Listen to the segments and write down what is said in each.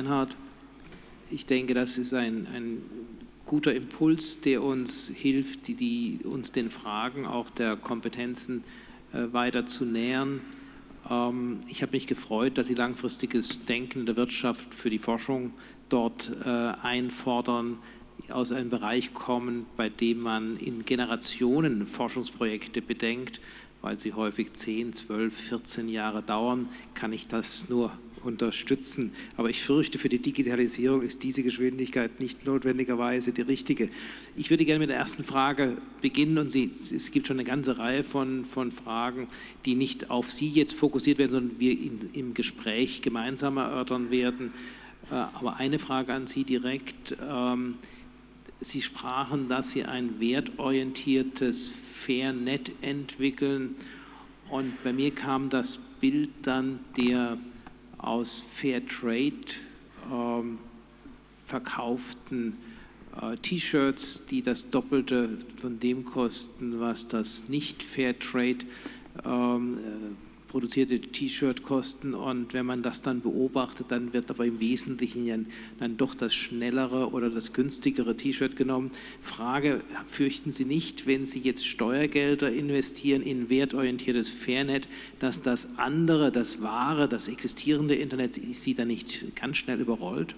Reinhardt. Ich denke, das ist ein, ein guter Impuls, der uns hilft, die, die, uns den Fragen auch der Kompetenzen äh, weiter zu nähern. Ähm, ich habe mich gefreut, dass Sie langfristiges Denken der Wirtschaft für die Forschung dort äh, einfordern, aus einem Bereich kommen, bei dem man in Generationen Forschungsprojekte bedenkt, weil sie häufig 10, 12, 14 Jahre dauern, kann ich das nur unterstützen. Aber ich fürchte, für die Digitalisierung ist diese Geschwindigkeit nicht notwendigerweise die richtige. Ich würde gerne mit der ersten Frage beginnen und Sie, es gibt schon eine ganze Reihe von, von Fragen, die nicht auf Sie jetzt fokussiert werden, sondern wir in, im Gespräch gemeinsam erörtern werden. Äh, aber eine Frage an Sie direkt. Ähm, Sie sprachen, dass Sie ein wertorientiertes Fairnet entwickeln und bei mir kam das Bild dann der aus Fairtrade ähm, verkauften äh, T-Shirts, die das Doppelte von dem kosten, was das nicht Fairtrade ähm, produzierte T-Shirt kosten und wenn man das dann beobachtet, dann wird aber im Wesentlichen ja dann doch das schnellere oder das günstigere T-Shirt genommen. Frage, fürchten Sie nicht, wenn Sie jetzt Steuergelder investieren in wertorientiertes Fairnet, dass das andere, das wahre, das existierende Internet Sie dann nicht ganz schnell überrollt?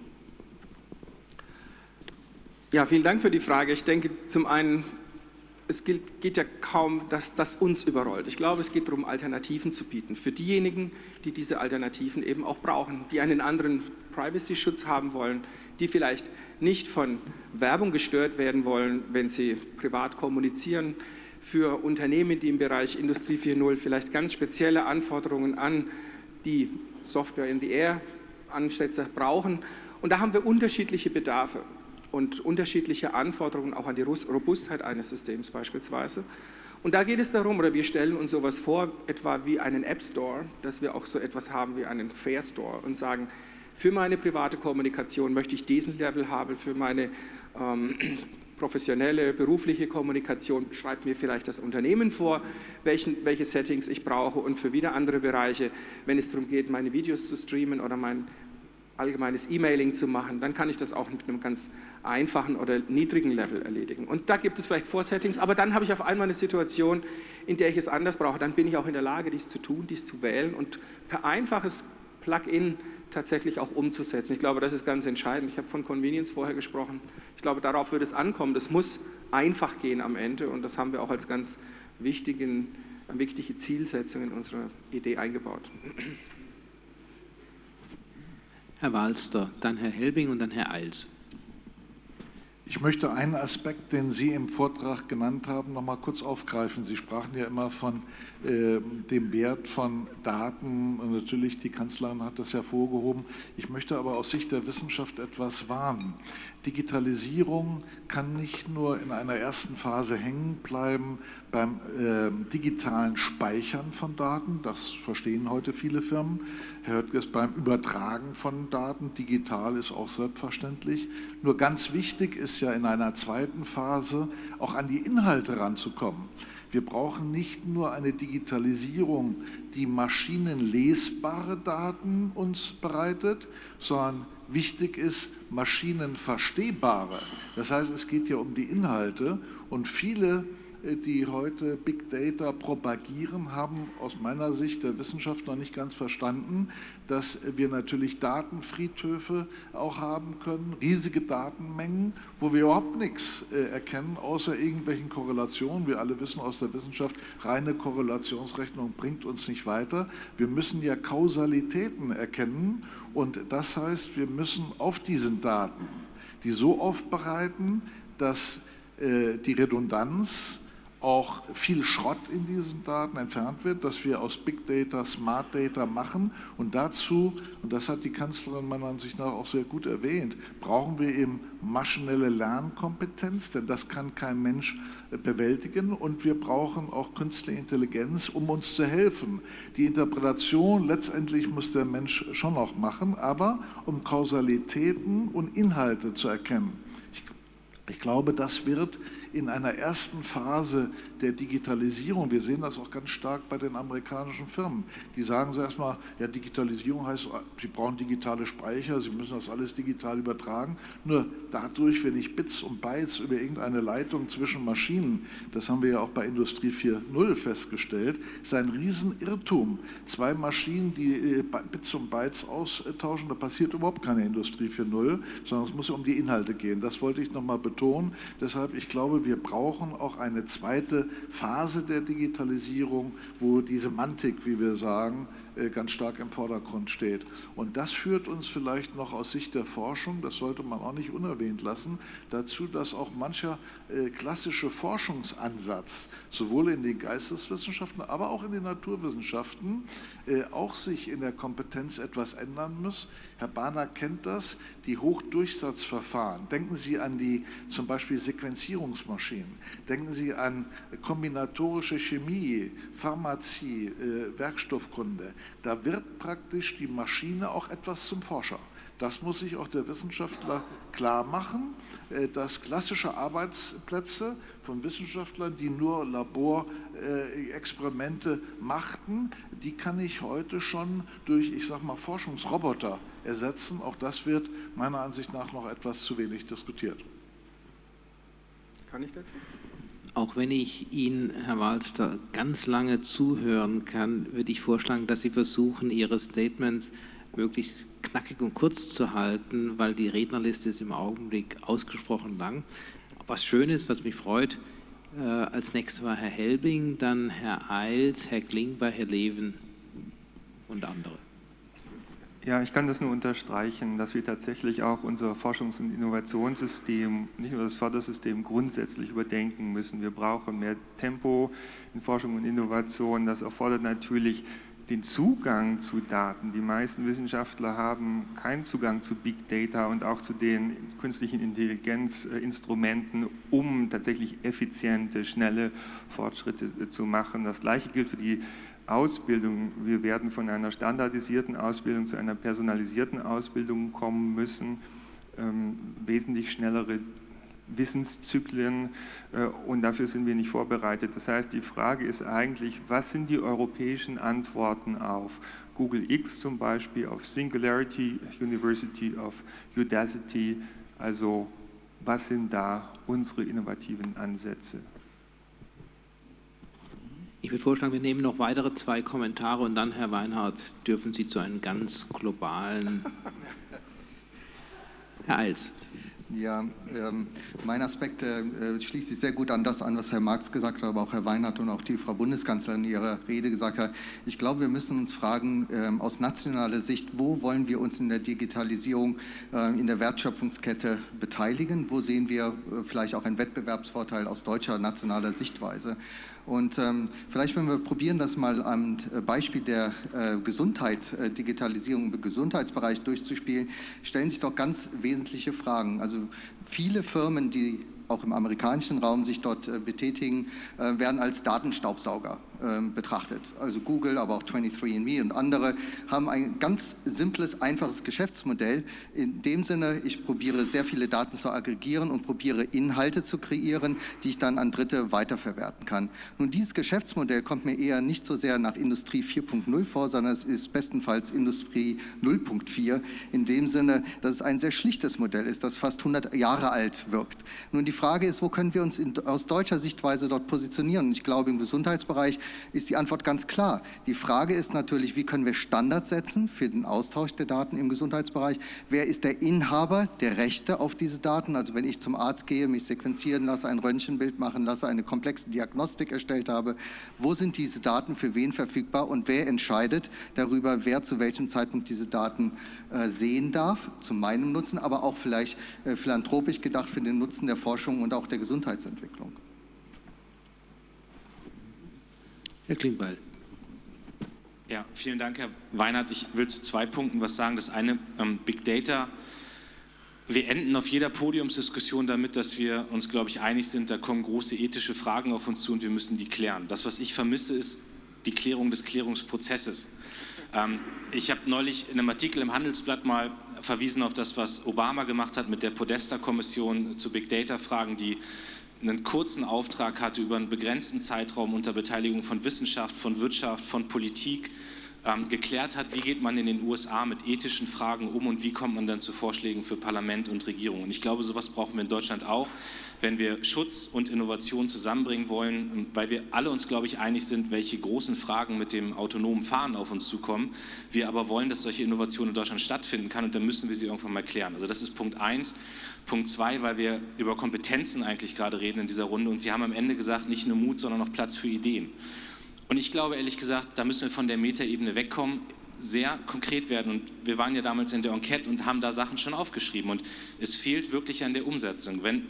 Ja, vielen Dank für die Frage. Ich denke, zum einen es geht ja kaum, dass das uns überrollt. Ich glaube, es geht darum, Alternativen zu bieten. Für diejenigen, die diese Alternativen eben auch brauchen, die einen anderen Privacy-Schutz haben wollen, die vielleicht nicht von Werbung gestört werden wollen, wenn sie privat kommunizieren. Für Unternehmen, die im Bereich Industrie 4.0 vielleicht ganz spezielle Anforderungen an die Software in the Air Ansätze brauchen. Und da haben wir unterschiedliche Bedarfe und unterschiedliche Anforderungen auch an die Robustheit eines Systems beispielsweise. Und da geht es darum, oder wir stellen uns sowas vor, etwa wie einen App Store, dass wir auch so etwas haben wie einen Fair Store und sagen, für meine private Kommunikation möchte ich diesen Level haben, für meine ähm, professionelle, berufliche Kommunikation schreibt mir vielleicht das Unternehmen vor, welchen, welche Settings ich brauche und für wieder andere Bereiche, wenn es darum geht, meine Videos zu streamen oder mein allgemeines E-Mailing zu machen, dann kann ich das auch mit einem ganz einfachen oder niedrigen Level erledigen. Und da gibt es vielleicht Vorsettings, aber dann habe ich auf einmal eine Situation, in der ich es anders brauche. Dann bin ich auch in der Lage, dies zu tun, dies zu wählen und per einfaches Plugin tatsächlich auch umzusetzen. Ich glaube, das ist ganz entscheidend. Ich habe von Convenience vorher gesprochen. Ich glaube, darauf wird es ankommen. Das muss einfach gehen am Ende und das haben wir auch als ganz wichtigen, wichtige Zielsetzung in unserer Idee eingebaut. Herr Walster, dann Herr Helbing und dann Herr Eils. Ich möchte einen Aspekt, den Sie im Vortrag genannt haben, noch mal kurz aufgreifen. Sie sprachen ja immer von äh, dem Wert von Daten und natürlich die Kanzlerin hat das hervorgehoben. Ich möchte aber aus Sicht der Wissenschaft etwas warnen. Digitalisierung kann nicht nur in einer ersten Phase hängen bleiben beim äh, digitalen Speichern von Daten, das verstehen heute viele Firmen. Herr Höttges, beim Übertragen von Daten, digital ist auch selbstverständlich. Nur ganz wichtig ist ja in einer zweiten Phase auch an die Inhalte ranzukommen. Wir brauchen nicht nur eine Digitalisierung, die maschinenlesbare Daten uns bereitet, sondern wichtig ist maschinenverstehbare. Das heißt, es geht ja um die Inhalte und viele die heute Big Data propagieren, haben aus meiner Sicht der Wissenschaft noch nicht ganz verstanden, dass wir natürlich Datenfriedhöfe auch haben können, riesige Datenmengen, wo wir überhaupt nichts äh, erkennen, außer irgendwelchen Korrelationen. Wir alle wissen aus der Wissenschaft, reine Korrelationsrechnung bringt uns nicht weiter. Wir müssen ja Kausalitäten erkennen und das heißt, wir müssen auf diesen Daten die so aufbereiten, dass äh, die Redundanz auch viel Schrott in diesen Daten entfernt wird, dass wir aus Big Data Smart Data machen und dazu, und das hat die Kanzlerin meiner Ansicht nach auch sehr gut erwähnt, brauchen wir eben maschinelle Lernkompetenz, denn das kann kein Mensch äh, bewältigen und wir brauchen auch künstliche Intelligenz, um uns zu helfen. Die Interpretation letztendlich muss der Mensch schon noch machen, aber um Kausalitäten und Inhalte zu erkennen. Ich, ich glaube, das wird in einer ersten Phase der Digitalisierung, wir sehen das auch ganz stark bei den amerikanischen Firmen, die sagen so erstmal, ja Digitalisierung heißt, sie brauchen digitale Speicher, sie müssen das alles digital übertragen. Nur dadurch, wenn ich Bits und Bytes über irgendeine Leitung zwischen Maschinen, das haben wir ja auch bei Industrie 4.0 festgestellt, ist ein Riesenirrtum. Zwei Maschinen, die äh, Bits und Bytes austauschen, da passiert überhaupt keine Industrie 4.0, sondern es muss um die Inhalte gehen. Das wollte ich nochmal betonen. Deshalb, ich glaube, wir brauchen auch eine zweite Phase der Digitalisierung, wo die Semantik, wie wir sagen, äh, ganz stark im Vordergrund steht. Und das führt uns vielleicht noch aus Sicht der Forschung, das sollte man auch nicht unerwähnt lassen, dazu, dass auch mancher äh, klassische Forschungsansatz, sowohl in den Geisteswissenschaften, aber auch in den Naturwissenschaften, auch sich in der Kompetenz etwas ändern muss. Herr Bahner kennt das, die Hochdurchsatzverfahren. Denken Sie an die zum Beispiel Sequenzierungsmaschinen, denken Sie an kombinatorische Chemie, Pharmazie, Werkstoffkunde. Da wird praktisch die Maschine auch etwas zum Forscher. Das muss sich auch der Wissenschaftler klar machen, äh, dass klassische Arbeitsplätze von Wissenschaftlern, die nur Laborexperimente machten, die kann ich heute schon durch, ich sage mal, Forschungsroboter ersetzen. Auch das wird meiner Ansicht nach noch etwas zu wenig diskutiert. Kann ich dazu? Auch wenn ich Ihnen, Herr Walster, ganz lange zuhören kann, würde ich vorschlagen, dass Sie versuchen, Ihre Statements möglichst knackig und kurz zu halten, weil die Rednerliste ist im Augenblick ausgesprochen lang. Was schön ist, was mich freut, äh, als nächstes war Herr Helbing, dann Herr Eils, Herr Klingber, Herr Leven und andere. Ja, ich kann das nur unterstreichen, dass wir tatsächlich auch unser Forschungs- und Innovationssystem, nicht nur das Fördersystem, grundsätzlich überdenken müssen. Wir brauchen mehr Tempo in Forschung und Innovation. Das erfordert natürlich den Zugang zu Daten. Die meisten Wissenschaftler haben keinen Zugang zu Big Data und auch zu den künstlichen Intelligenzinstrumenten, um tatsächlich effiziente, schnelle Fortschritte zu machen. Das Gleiche gilt für die Ausbildung. Wir werden von einer standardisierten Ausbildung zu einer personalisierten Ausbildung kommen müssen, ähm, wesentlich schnellere Wissenszyklen äh, und dafür sind wir nicht vorbereitet. Das heißt, die Frage ist eigentlich, was sind die europäischen Antworten auf Google X zum Beispiel, auf Singularity University, auf Udacity, also was sind da unsere innovativen Ansätze? Ich würde vorschlagen, wir nehmen noch weitere zwei Kommentare und dann, Herr Weinhardt, dürfen Sie zu einem ganz globalen... Herr Eils. Ja, ähm, mein Aspekt äh, schließt sich sehr gut an das an, was Herr Marx gesagt hat, aber auch Herr Weinhardt und auch die Frau Bundeskanzlerin in ihrer Rede gesagt hat. Ich glaube, wir müssen uns fragen, ähm, aus nationaler Sicht, wo wollen wir uns in der Digitalisierung, äh, in der Wertschöpfungskette beteiligen? Wo sehen wir äh, vielleicht auch einen Wettbewerbsvorteil aus deutscher nationaler Sichtweise? Und ähm, vielleicht, wenn wir probieren, das mal am äh, Beispiel der äh, Gesundheit, äh, Digitalisierung im Gesundheitsbereich durchzuspielen, stellen sich doch ganz wesentliche Fragen. Also viele Firmen, die auch im amerikanischen Raum sich dort äh, betätigen, äh, werden als Datenstaubsauger betrachtet. Also Google, aber auch 23andMe und andere haben ein ganz simples, einfaches Geschäftsmodell. In dem Sinne, ich probiere sehr viele Daten zu aggregieren und probiere Inhalte zu kreieren, die ich dann an Dritte weiterverwerten kann. Nun, dieses Geschäftsmodell kommt mir eher nicht so sehr nach Industrie 4.0 vor, sondern es ist bestenfalls Industrie 0.4. In dem Sinne, dass es ein sehr schlichtes Modell ist, das fast 100 Jahre alt wirkt. Nun, die Frage ist, wo können wir uns in, aus deutscher Sichtweise dort positionieren? Ich glaube, im Gesundheitsbereich ist die Antwort ganz klar. Die Frage ist natürlich, wie können wir Standards setzen für den Austausch der Daten im Gesundheitsbereich? Wer ist der Inhaber der Rechte auf diese Daten? Also wenn ich zum Arzt gehe, mich sequenzieren lasse, ein Röntgenbild machen lasse, eine komplexe Diagnostik erstellt habe, wo sind diese Daten für wen verfügbar und wer entscheidet darüber, wer zu welchem Zeitpunkt diese Daten äh, sehen darf, zu meinem Nutzen, aber auch vielleicht äh, philanthropisch gedacht für den Nutzen der Forschung und auch der Gesundheitsentwicklung. Herr Klingbeil. Ja, vielen Dank, Herr Weinert. Ich will zu zwei Punkten was sagen. Das eine, ähm, Big Data. Wir enden auf jeder Podiumsdiskussion damit, dass wir uns, glaube ich, einig sind, da kommen große ethische Fragen auf uns zu und wir müssen die klären. Das, was ich vermisse, ist die Klärung des Klärungsprozesses. Ähm, ich habe neulich in einem Artikel im Handelsblatt mal verwiesen auf das, was Obama gemacht hat mit der Podesta-Kommission zu Big Data-Fragen, die einen kurzen Auftrag hatte, über einen begrenzten Zeitraum unter Beteiligung von Wissenschaft, von Wirtschaft, von Politik, ähm, geklärt hat, wie geht man in den USA mit ethischen Fragen um und wie kommt man dann zu Vorschlägen für Parlament und Regierung. Und ich glaube, sowas brauchen wir in Deutschland auch, wenn wir Schutz und Innovation zusammenbringen wollen, weil wir alle uns, glaube ich, einig sind, welche großen Fragen mit dem autonomen Fahren auf uns zukommen. Wir aber wollen, dass solche Innovation in Deutschland stattfinden kann und dann müssen wir sie irgendwann mal klären. Also das ist Punkt eins. Punkt zwei, weil wir über Kompetenzen eigentlich gerade reden in dieser Runde und Sie haben am Ende gesagt, nicht nur Mut, sondern auch Platz für Ideen. Und ich glaube ehrlich gesagt, da müssen wir von der Metaebene wegkommen, sehr konkret werden. Und wir waren ja damals in der Enquete und haben da Sachen schon aufgeschrieben. Und es fehlt wirklich an der Umsetzung. Wenn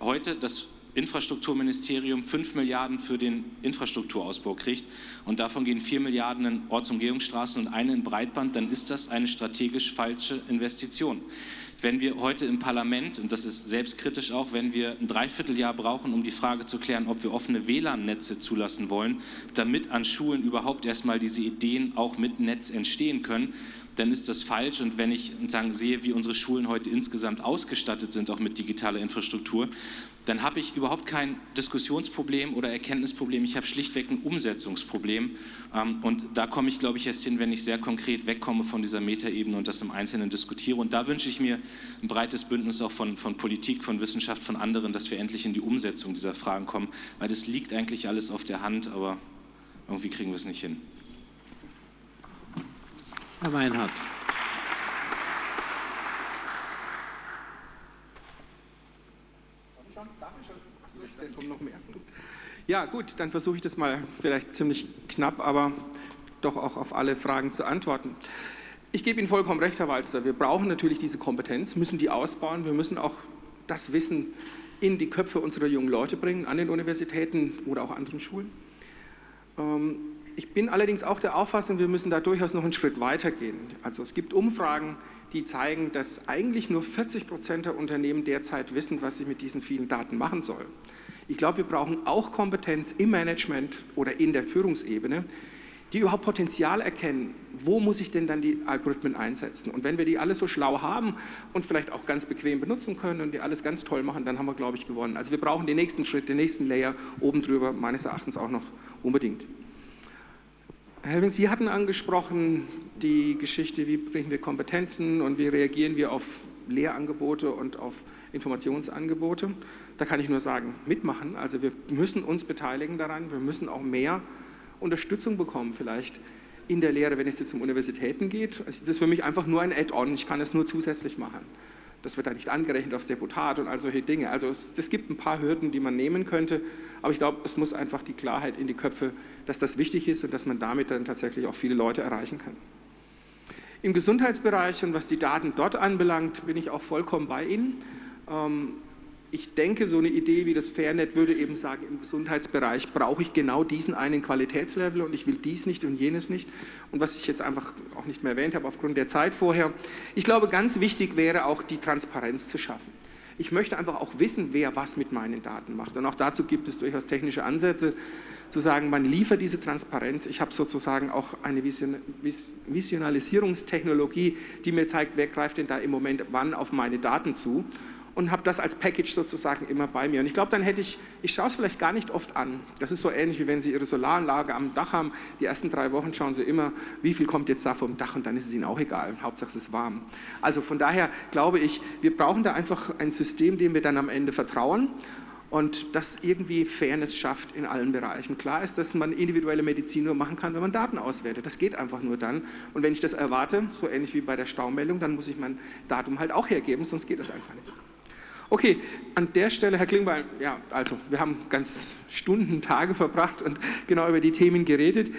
heute das Infrastrukturministerium 5 Milliarden für den Infrastrukturausbau kriegt und davon gehen 4 Milliarden in Ortsumgehungsstraßen und eine in Breitband, dann ist das eine strategisch falsche Investition. Wenn wir heute im Parlament, und das ist selbstkritisch auch, wenn wir ein Dreivierteljahr brauchen, um die Frage zu klären, ob wir offene WLAN-Netze zulassen wollen, damit an Schulen überhaupt erstmal diese Ideen auch mit Netz entstehen können, dann ist das falsch. Und wenn ich sagen, sehe, wie unsere Schulen heute insgesamt ausgestattet sind, auch mit digitaler Infrastruktur, dann habe ich überhaupt kein Diskussionsproblem oder Erkenntnisproblem. Ich habe schlichtweg ein Umsetzungsproblem. Ähm, und da komme ich, glaube ich, erst hin, wenn ich sehr konkret wegkomme von dieser Metaebene und das im Einzelnen diskutiere. Und da wünsche ich mir ein breites Bündnis auch von, von Politik, von Wissenschaft, von anderen, dass wir endlich in die Umsetzung dieser Fragen kommen. Weil das liegt eigentlich alles auf der Hand, aber irgendwie kriegen wir es nicht hin. Herr Meinhardt. Ja, gut, dann versuche ich das mal vielleicht ziemlich knapp, aber doch auch auf alle Fragen zu antworten. Ich gebe Ihnen vollkommen recht, Herr Walzer. Wir brauchen natürlich diese Kompetenz, müssen die ausbauen. Wir müssen auch das Wissen in die Köpfe unserer jungen Leute bringen, an den Universitäten oder auch anderen Schulen. Ähm, ich bin allerdings auch der Auffassung, wir müssen da durchaus noch einen Schritt weiter gehen. Also es gibt Umfragen, die zeigen, dass eigentlich nur 40 Prozent der Unternehmen derzeit wissen, was sie mit diesen vielen Daten machen sollen. Ich glaube, wir brauchen auch Kompetenz im Management oder in der Führungsebene, die überhaupt Potenzial erkennen, wo muss ich denn dann die Algorithmen einsetzen. Und wenn wir die alle so schlau haben und vielleicht auch ganz bequem benutzen können und die alles ganz toll machen, dann haben wir, glaube ich, gewonnen. Also wir brauchen den nächsten Schritt, den nächsten Layer oben drüber, meines Erachtens auch noch unbedingt. Herr Helwing, Sie hatten angesprochen die Geschichte, wie bringen wir Kompetenzen und wie reagieren wir auf Lehrangebote und auf Informationsangebote. Da kann ich nur sagen, mitmachen. Also wir müssen uns beteiligen daran, wir müssen auch mehr Unterstützung bekommen vielleicht in der Lehre, wenn es jetzt um Universitäten geht. Das ist für mich einfach nur ein Add-on, ich kann es nur zusätzlich machen. Das wird da nicht angerechnet aufs Deputat und all solche Dinge. Also es gibt ein paar Hürden, die man nehmen könnte, aber ich glaube, es muss einfach die Klarheit in die Köpfe, dass das wichtig ist und dass man damit dann tatsächlich auch viele Leute erreichen kann. Im Gesundheitsbereich und was die Daten dort anbelangt, bin ich auch vollkommen bei Ihnen. Ähm, ich denke, so eine Idee wie das Fairnet würde eben sagen, im Gesundheitsbereich brauche ich genau diesen einen Qualitätslevel und ich will dies nicht und jenes nicht. Und was ich jetzt einfach auch nicht mehr erwähnt habe aufgrund der Zeit vorher. Ich glaube, ganz wichtig wäre auch die Transparenz zu schaffen. Ich möchte einfach auch wissen, wer was mit meinen Daten macht. Und auch dazu gibt es durchaus technische Ansätze, zu sagen, man liefert diese Transparenz. Ich habe sozusagen auch eine Visionalisierungstechnologie, die mir zeigt, wer greift denn da im Moment wann auf meine Daten zu und habe das als Package sozusagen immer bei mir. Und ich glaube, dann hätte ich, ich schaue es vielleicht gar nicht oft an. Das ist so ähnlich, wie wenn Sie Ihre Solaranlage am Dach haben. Die ersten drei Wochen schauen Sie immer, wie viel kommt jetzt da vom Dach und dann ist es Ihnen auch egal. Hauptsache es ist warm. Also von daher glaube ich, wir brauchen da einfach ein System, dem wir dann am Ende vertrauen und das irgendwie Fairness schafft in allen Bereichen. Klar ist, dass man individuelle Medizin nur machen kann, wenn man Daten auswertet. Das geht einfach nur dann. Und wenn ich das erwarte, so ähnlich wie bei der Staumeldung, dann muss ich mein Datum halt auch hergeben, sonst geht das einfach nicht. Okay, an der Stelle, Herr Klingbeil, ja, also wir haben ganz Stunden, Tage verbracht und genau über die Themen geredet.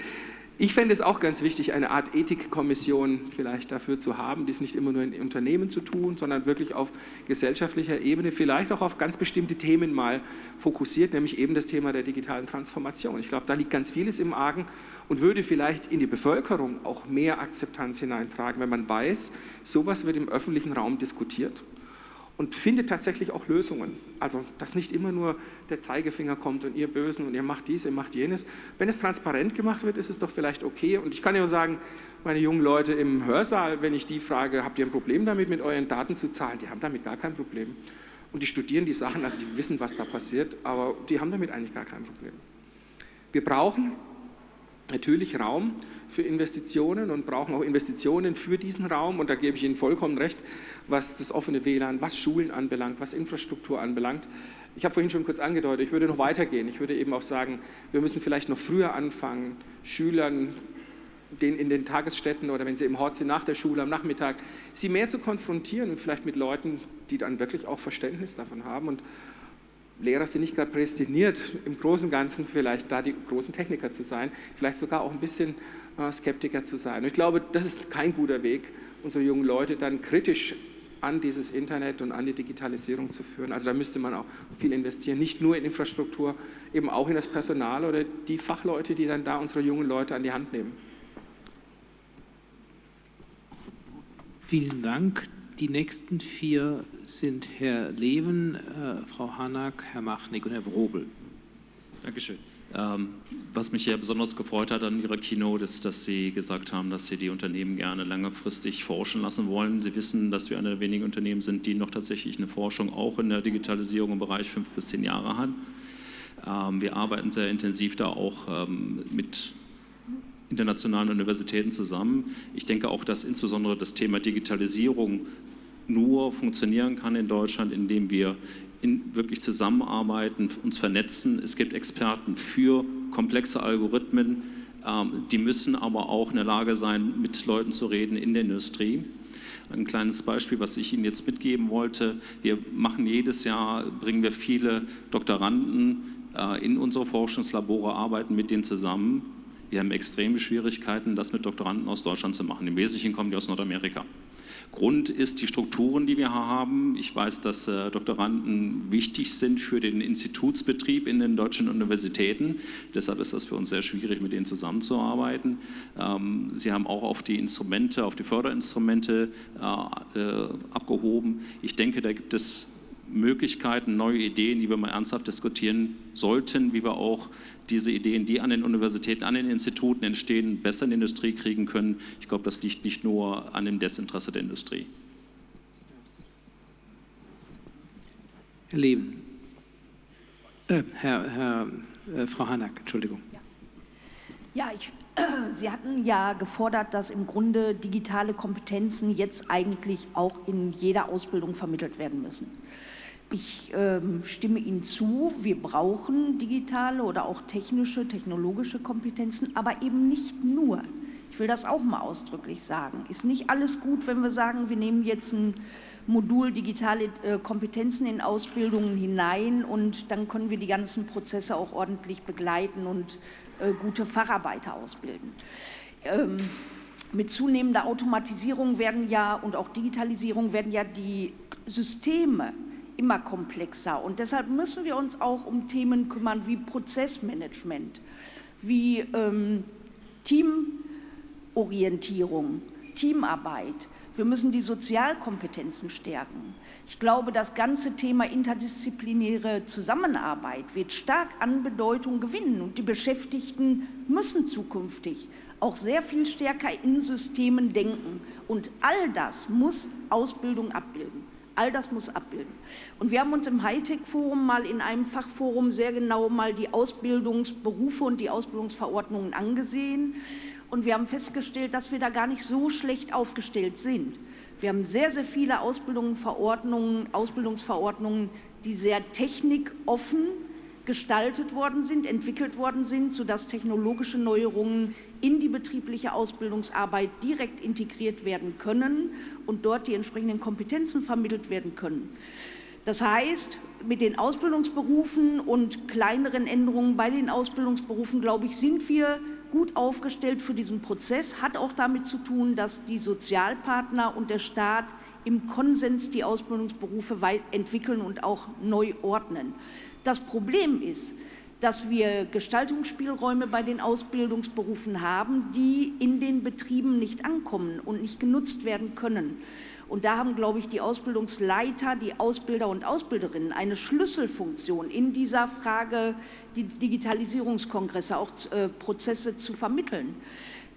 Ich fände es auch ganz wichtig, eine Art Ethikkommission vielleicht dafür zu haben, dies nicht immer nur in Unternehmen zu tun, sondern wirklich auf gesellschaftlicher Ebene, vielleicht auch auf ganz bestimmte Themen mal fokussiert, nämlich eben das Thema der digitalen Transformation. Ich glaube, da liegt ganz vieles im Argen und würde vielleicht in die Bevölkerung auch mehr Akzeptanz hineintragen, wenn man weiß, sowas wird im öffentlichen Raum diskutiert und findet tatsächlich auch Lösungen. Also, dass nicht immer nur der Zeigefinger kommt und ihr Bösen und ihr macht dies, ihr macht jenes. Wenn es transparent gemacht wird, ist es doch vielleicht okay. Und ich kann ja sagen, meine jungen Leute im Hörsaal, wenn ich die frage, habt ihr ein Problem damit, mit euren Daten zu zahlen? Die haben damit gar kein Problem. Und die studieren die Sachen, also die wissen, was da passiert, aber die haben damit eigentlich gar kein Problem. Wir brauchen natürlich Raum für Investitionen und brauchen auch Investitionen für diesen Raum. Und da gebe ich Ihnen vollkommen recht, was das offene WLAN, was Schulen anbelangt, was Infrastruktur anbelangt. Ich habe vorhin schon kurz angedeutet, ich würde noch weitergehen. Ich würde eben auch sagen, wir müssen vielleicht noch früher anfangen, Schülern den in den Tagesstätten oder wenn sie im Hort sind nach der Schule am Nachmittag, sie mehr zu konfrontieren und vielleicht mit Leuten, die dann wirklich auch Verständnis davon haben und Lehrer sind nicht gerade prädestiniert, im Großen und Ganzen vielleicht da die großen Techniker zu sein, vielleicht sogar auch ein bisschen Skeptiker zu sein. Und ich glaube, das ist kein guter Weg, unsere jungen Leute dann kritisch an dieses Internet und an die Digitalisierung zu führen. Also da müsste man auch viel investieren, nicht nur in Infrastruktur, eben auch in das Personal oder die Fachleute, die dann da unsere jungen Leute an die Hand nehmen. Vielen Dank. Die nächsten vier sind Herr Leven, äh, Frau Hanak, Herr Machnik und Herr Wrobel. Dankeschön. Ähm, was mich ja besonders gefreut hat an Ihrer Keynote ist, dass Sie gesagt haben, dass Sie die Unternehmen gerne langfristig forschen lassen wollen. Sie wissen, dass wir eine der wenigen Unternehmen sind, die noch tatsächlich eine Forschung auch in der Digitalisierung im Bereich fünf bis zehn Jahre hat. Ähm, wir arbeiten sehr intensiv da auch ähm, mit internationalen Universitäten zusammen. Ich denke auch, dass insbesondere das Thema Digitalisierung nur funktionieren kann in Deutschland, indem wir in, wirklich zusammenarbeiten, uns vernetzen. Es gibt Experten für komplexe Algorithmen, ähm, die müssen aber auch in der Lage sein, mit Leuten zu reden in der Industrie. Ein kleines Beispiel, was ich Ihnen jetzt mitgeben wollte. Wir machen jedes Jahr, bringen wir viele Doktoranden äh, in unsere Forschungslabore, arbeiten mit denen zusammen. Wir haben extreme Schwierigkeiten, das mit Doktoranden aus Deutschland zu machen. Im Wesentlichen kommen die aus Nordamerika. Grund ist die Strukturen, die wir haben. Ich weiß, dass äh, Doktoranden wichtig sind für den Institutsbetrieb in den deutschen Universitäten. Deshalb ist das für uns sehr schwierig, mit denen zusammenzuarbeiten. Ähm, Sie haben auch auf die Instrumente, auf die Förderinstrumente äh, äh, abgehoben. Ich denke, da gibt es Möglichkeiten, neue Ideen, die wir mal ernsthaft diskutieren sollten, wie wir auch diese Ideen, die an den Universitäten, an den Instituten entstehen, besser in die Industrie kriegen können. Ich glaube, das liegt nicht nur an dem Desinteresse der Industrie. Herr Leben. Äh, Herr, Herr äh, Frau Hanak, Entschuldigung. Ja, ich, äh, Sie hatten ja gefordert, dass im Grunde digitale Kompetenzen jetzt eigentlich auch in jeder Ausbildung vermittelt werden müssen. Ich ähm, stimme Ihnen zu, wir brauchen digitale oder auch technische, technologische Kompetenzen, aber eben nicht nur. Ich will das auch mal ausdrücklich sagen. Ist nicht alles gut, wenn wir sagen, wir nehmen jetzt ein Modul digitale äh, Kompetenzen in Ausbildungen hinein und dann können wir die ganzen Prozesse auch ordentlich begleiten und gute Facharbeiter ausbilden. Ähm, mit zunehmender Automatisierung werden ja und auch Digitalisierung werden ja die Systeme immer komplexer. Und deshalb müssen wir uns auch um Themen kümmern wie Prozessmanagement, wie ähm, Teamorientierung, Teamarbeit. Wir müssen die Sozialkompetenzen stärken. Ich glaube, das ganze Thema interdisziplinäre Zusammenarbeit wird stark an Bedeutung gewinnen und die Beschäftigten müssen zukünftig auch sehr viel stärker in Systemen denken. Und all das muss Ausbildung abbilden. All das muss abbilden. Und wir haben uns im Hightech-Forum mal in einem Fachforum sehr genau mal die Ausbildungsberufe und die Ausbildungsverordnungen angesehen. Und wir haben festgestellt, dass wir da gar nicht so schlecht aufgestellt sind. Wir haben sehr, sehr viele Ausbildungsverordnungen, Ausbildungsverordnungen, die sehr technikoffen gestaltet worden sind, entwickelt worden sind, sodass technologische Neuerungen in die betriebliche Ausbildungsarbeit direkt integriert werden können und dort die entsprechenden Kompetenzen vermittelt werden können. Das heißt, mit den Ausbildungsberufen und kleineren Änderungen bei den Ausbildungsberufen, glaube ich, sind wir gut aufgestellt für diesen Prozess. Hat auch damit zu tun, dass die Sozialpartner und der Staat im Konsens die Ausbildungsberufe entwickeln und auch neu ordnen. Das Problem ist, dass wir Gestaltungsspielräume bei den Ausbildungsberufen haben, die in den Betrieben nicht ankommen und nicht genutzt werden können. Und da haben, glaube ich, die Ausbildungsleiter, die Ausbilder und Ausbilderinnen eine Schlüsselfunktion in dieser Frage, die Digitalisierungskongresse, auch äh, Prozesse zu vermitteln.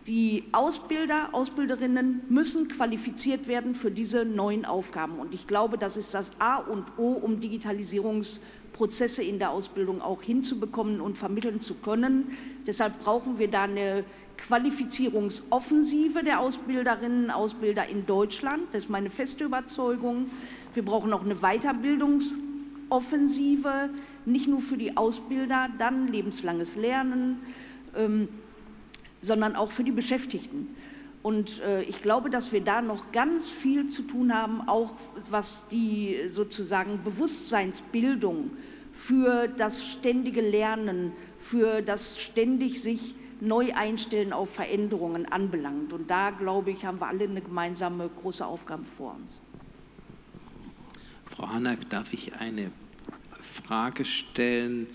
Die Ausbilder, Ausbilderinnen müssen qualifiziert werden für diese neuen Aufgaben. Und ich glaube, das ist das A und O, um Digitalisierungsprozesse in der Ausbildung auch hinzubekommen und vermitteln zu können. Deshalb brauchen wir da eine Qualifizierungsoffensive der Ausbilderinnen und Ausbilder in Deutschland. Das ist meine feste Überzeugung. Wir brauchen auch eine Weiterbildungsoffensive, nicht nur für die Ausbilder, dann lebenslanges Lernen, ähm, sondern auch für die Beschäftigten. Und äh, ich glaube, dass wir da noch ganz viel zu tun haben, auch was die sozusagen Bewusstseinsbildung für das ständige Lernen, für das ständig sich neu einstellen auf Veränderungen anbelangt. Und da, glaube ich, haben wir alle eine gemeinsame große Aufgabe vor uns. Frau Hanak, darf ich eine Frage stellen?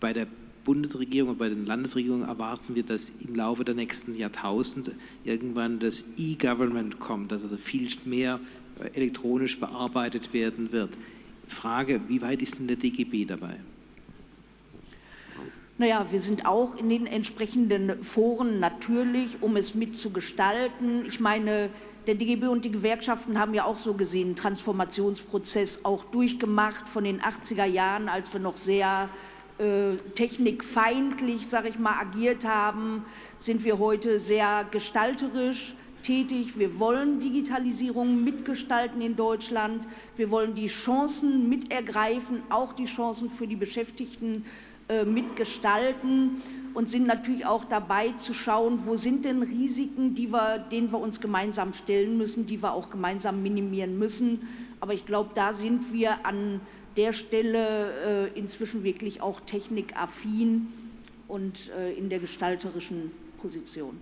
Bei der Bundesregierung und bei den Landesregierungen erwarten wir, dass im Laufe der nächsten Jahrtausende irgendwann das E-Government kommt, dass also viel mehr elektronisch bearbeitet werden wird. Frage, wie weit ist denn der DGB dabei? Naja, wir sind auch in den entsprechenden Foren natürlich, um es mitzugestalten. Ich meine, der DGB und die Gewerkschaften haben ja auch so gesehen einen Transformationsprozess auch durchgemacht von den 80er Jahren, als wir noch sehr äh, technikfeindlich, sage ich mal, agiert haben, sind wir heute sehr gestalterisch tätig. Wir wollen Digitalisierung mitgestalten in Deutschland. Wir wollen die Chancen mitergreifen, auch die Chancen für die Beschäftigten mitgestalten und sind natürlich auch dabei zu schauen, wo sind denn Risiken, die wir, denen wir uns gemeinsam stellen müssen, die wir auch gemeinsam minimieren müssen. Aber ich glaube, da sind wir an der Stelle äh, inzwischen wirklich auch technikaffin und äh, in der gestalterischen Position.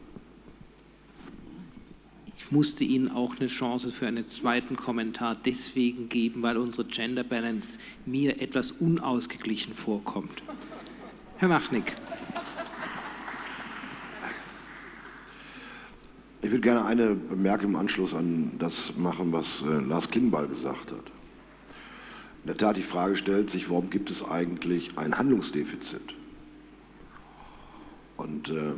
Ich musste Ihnen auch eine Chance für einen zweiten Kommentar deswegen geben, weil unsere Gender Balance mir etwas unausgeglichen vorkommt. Herr Machnick. Ich würde gerne eine Bemerkung im Anschluss an das machen, was äh, Lars Klingbeil gesagt hat in der Tat die Frage stellt sich, warum gibt es eigentlich ein Handlungsdefizit? Und äh,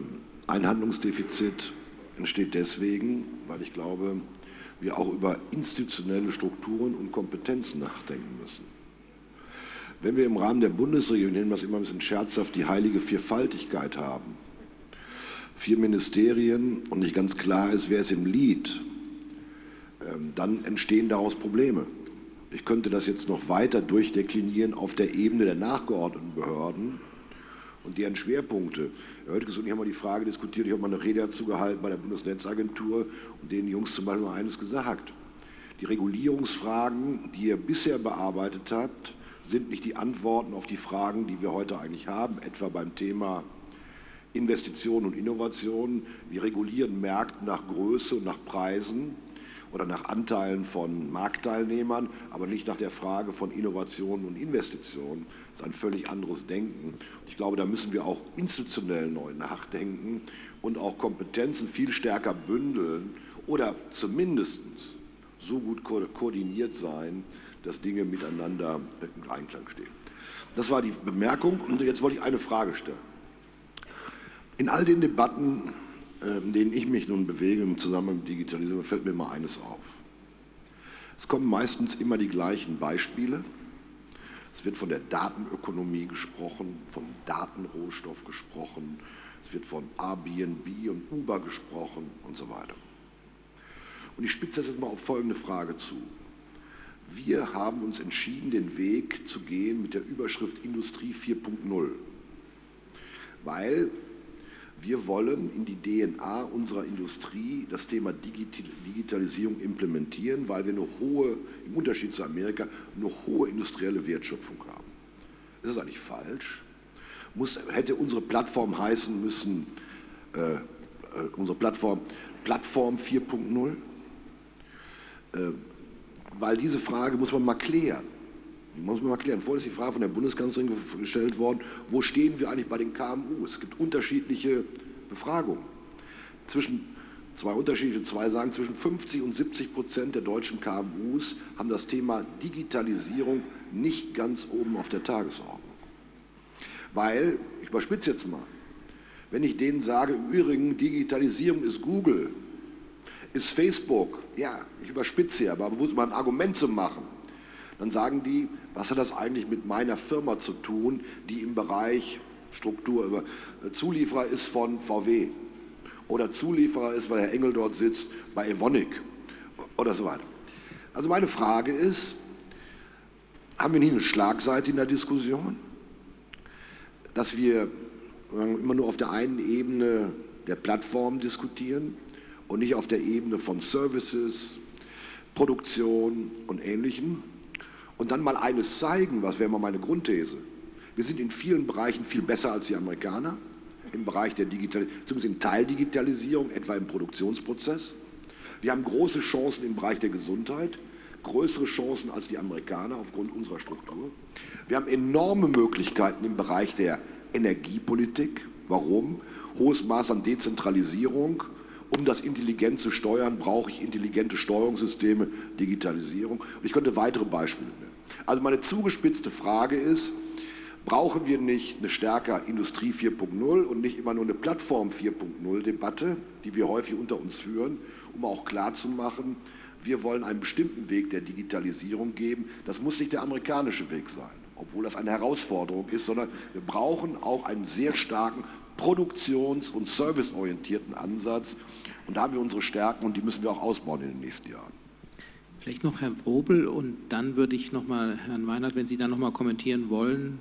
ein Handlungsdefizit entsteht deswegen, weil ich glaube, wir auch über institutionelle Strukturen und Kompetenzen nachdenken müssen. Wenn wir im Rahmen der Bundesregierung, nennen wir es immer ein bisschen scherzhaft, die heilige Vierfaltigkeit haben, vier Ministerien und nicht ganz klar ist, wer ist im Lied, ähm, dann entstehen daraus Probleme. Ich könnte das jetzt noch weiter durchdeklinieren auf der Ebene der nachgeordneten Behörden und deren Schwerpunkte. Heute ich habe mal die Frage diskutiert, ich habe mal eine Rede dazu gehalten bei der Bundesnetzagentur und den Jungs zum Beispiel mal eines gesagt. Die Regulierungsfragen, die ihr bisher bearbeitet habt, sind nicht die Antworten auf die Fragen, die wir heute eigentlich haben, etwa beim Thema Investitionen und Innovationen. Wir regulieren Märkte nach Größe und nach Preisen oder nach Anteilen von Marktteilnehmern, aber nicht nach der Frage von Innovation und Investitionen. Das ist ein völlig anderes Denken. Ich glaube, da müssen wir auch institutionell neu nachdenken und auch Kompetenzen viel stärker bündeln oder zumindest so gut ko koordiniert sein, dass Dinge miteinander in Einklang stehen. Das war die Bemerkung und jetzt wollte ich eine Frage stellen. In all den Debatten in ähm, denen ich mich nun bewege im Zusammenhang mit Digitalisierung, fällt mir mal eines auf. Es kommen meistens immer die gleichen Beispiele. Es wird von der Datenökonomie gesprochen, vom Datenrohstoff gesprochen, es wird von Airbnb und Uber gesprochen und so weiter. Und ich spitze das jetzt mal auf folgende Frage zu. Wir haben uns entschieden, den Weg zu gehen mit der Überschrift Industrie 4.0, weil wir wollen in die DNA unserer Industrie das Thema Digitalisierung implementieren, weil wir eine hohe, im Unterschied zu Amerika, eine hohe industrielle Wertschöpfung haben. Ist das eigentlich falsch? Muss, hätte unsere Plattform heißen müssen, äh, äh, unsere Plattform Plattform 4.0? Äh, weil diese Frage muss man mal klären. Muss man mal klären. Vorhin ist die Frage von der Bundeskanzlerin gestellt worden, wo stehen wir eigentlich bei den KMU? Es gibt unterschiedliche Befragungen. Zwischen zwei unterschiedliche, zwei sagen, zwischen 50 und 70 Prozent der deutschen KMUs haben das Thema Digitalisierung nicht ganz oben auf der Tagesordnung. Weil, ich überspitze jetzt mal, Wenn ich denen sage, übrigens, Digitalisierung ist Google, ist Facebook, ja, ich überspitze hier, aber mal ein Argument zu machen, dann sagen die, was hat das eigentlich mit meiner Firma zu tun, die im Bereich Struktur, äh, Zulieferer ist von VW oder Zulieferer ist, weil Herr Engel dort sitzt, bei Evonik oder so weiter. Also meine Frage ist, haben wir nicht eine Schlagseite in der Diskussion, dass wir immer nur auf der einen Ebene der Plattform diskutieren und nicht auf der Ebene von Services, Produktion und Ähnlichem? Und dann mal eines zeigen, was wäre mal meine Grundthese. Wir sind in vielen Bereichen viel besser als die Amerikaner, im Bereich der Digitalisierung, zumindest in Teildigitalisierung, etwa im Produktionsprozess. Wir haben große Chancen im Bereich der Gesundheit, größere Chancen als die Amerikaner aufgrund unserer Struktur. Wir haben enorme Möglichkeiten im Bereich der Energiepolitik. Warum? Hohes Maß an Dezentralisierung. Um das intelligent zu steuern, brauche ich intelligente Steuerungssysteme, Digitalisierung. Und ich könnte weitere Beispiele nennen. Also meine zugespitzte Frage ist, brauchen wir nicht eine stärker Industrie 4.0 und nicht immer nur eine Plattform 4.0 Debatte, die wir häufig unter uns führen, um auch klarzumachen, wir wollen einen bestimmten Weg der Digitalisierung geben. Das muss nicht der amerikanische Weg sein, obwohl das eine Herausforderung ist, sondern wir brauchen auch einen sehr starken produktions- und serviceorientierten Ansatz. Und da haben wir unsere Stärken und die müssen wir auch ausbauen in den nächsten Jahren. Vielleicht noch Herr Wrobel und dann würde ich noch mal Herrn Weinert, wenn Sie dann noch mal kommentieren wollen,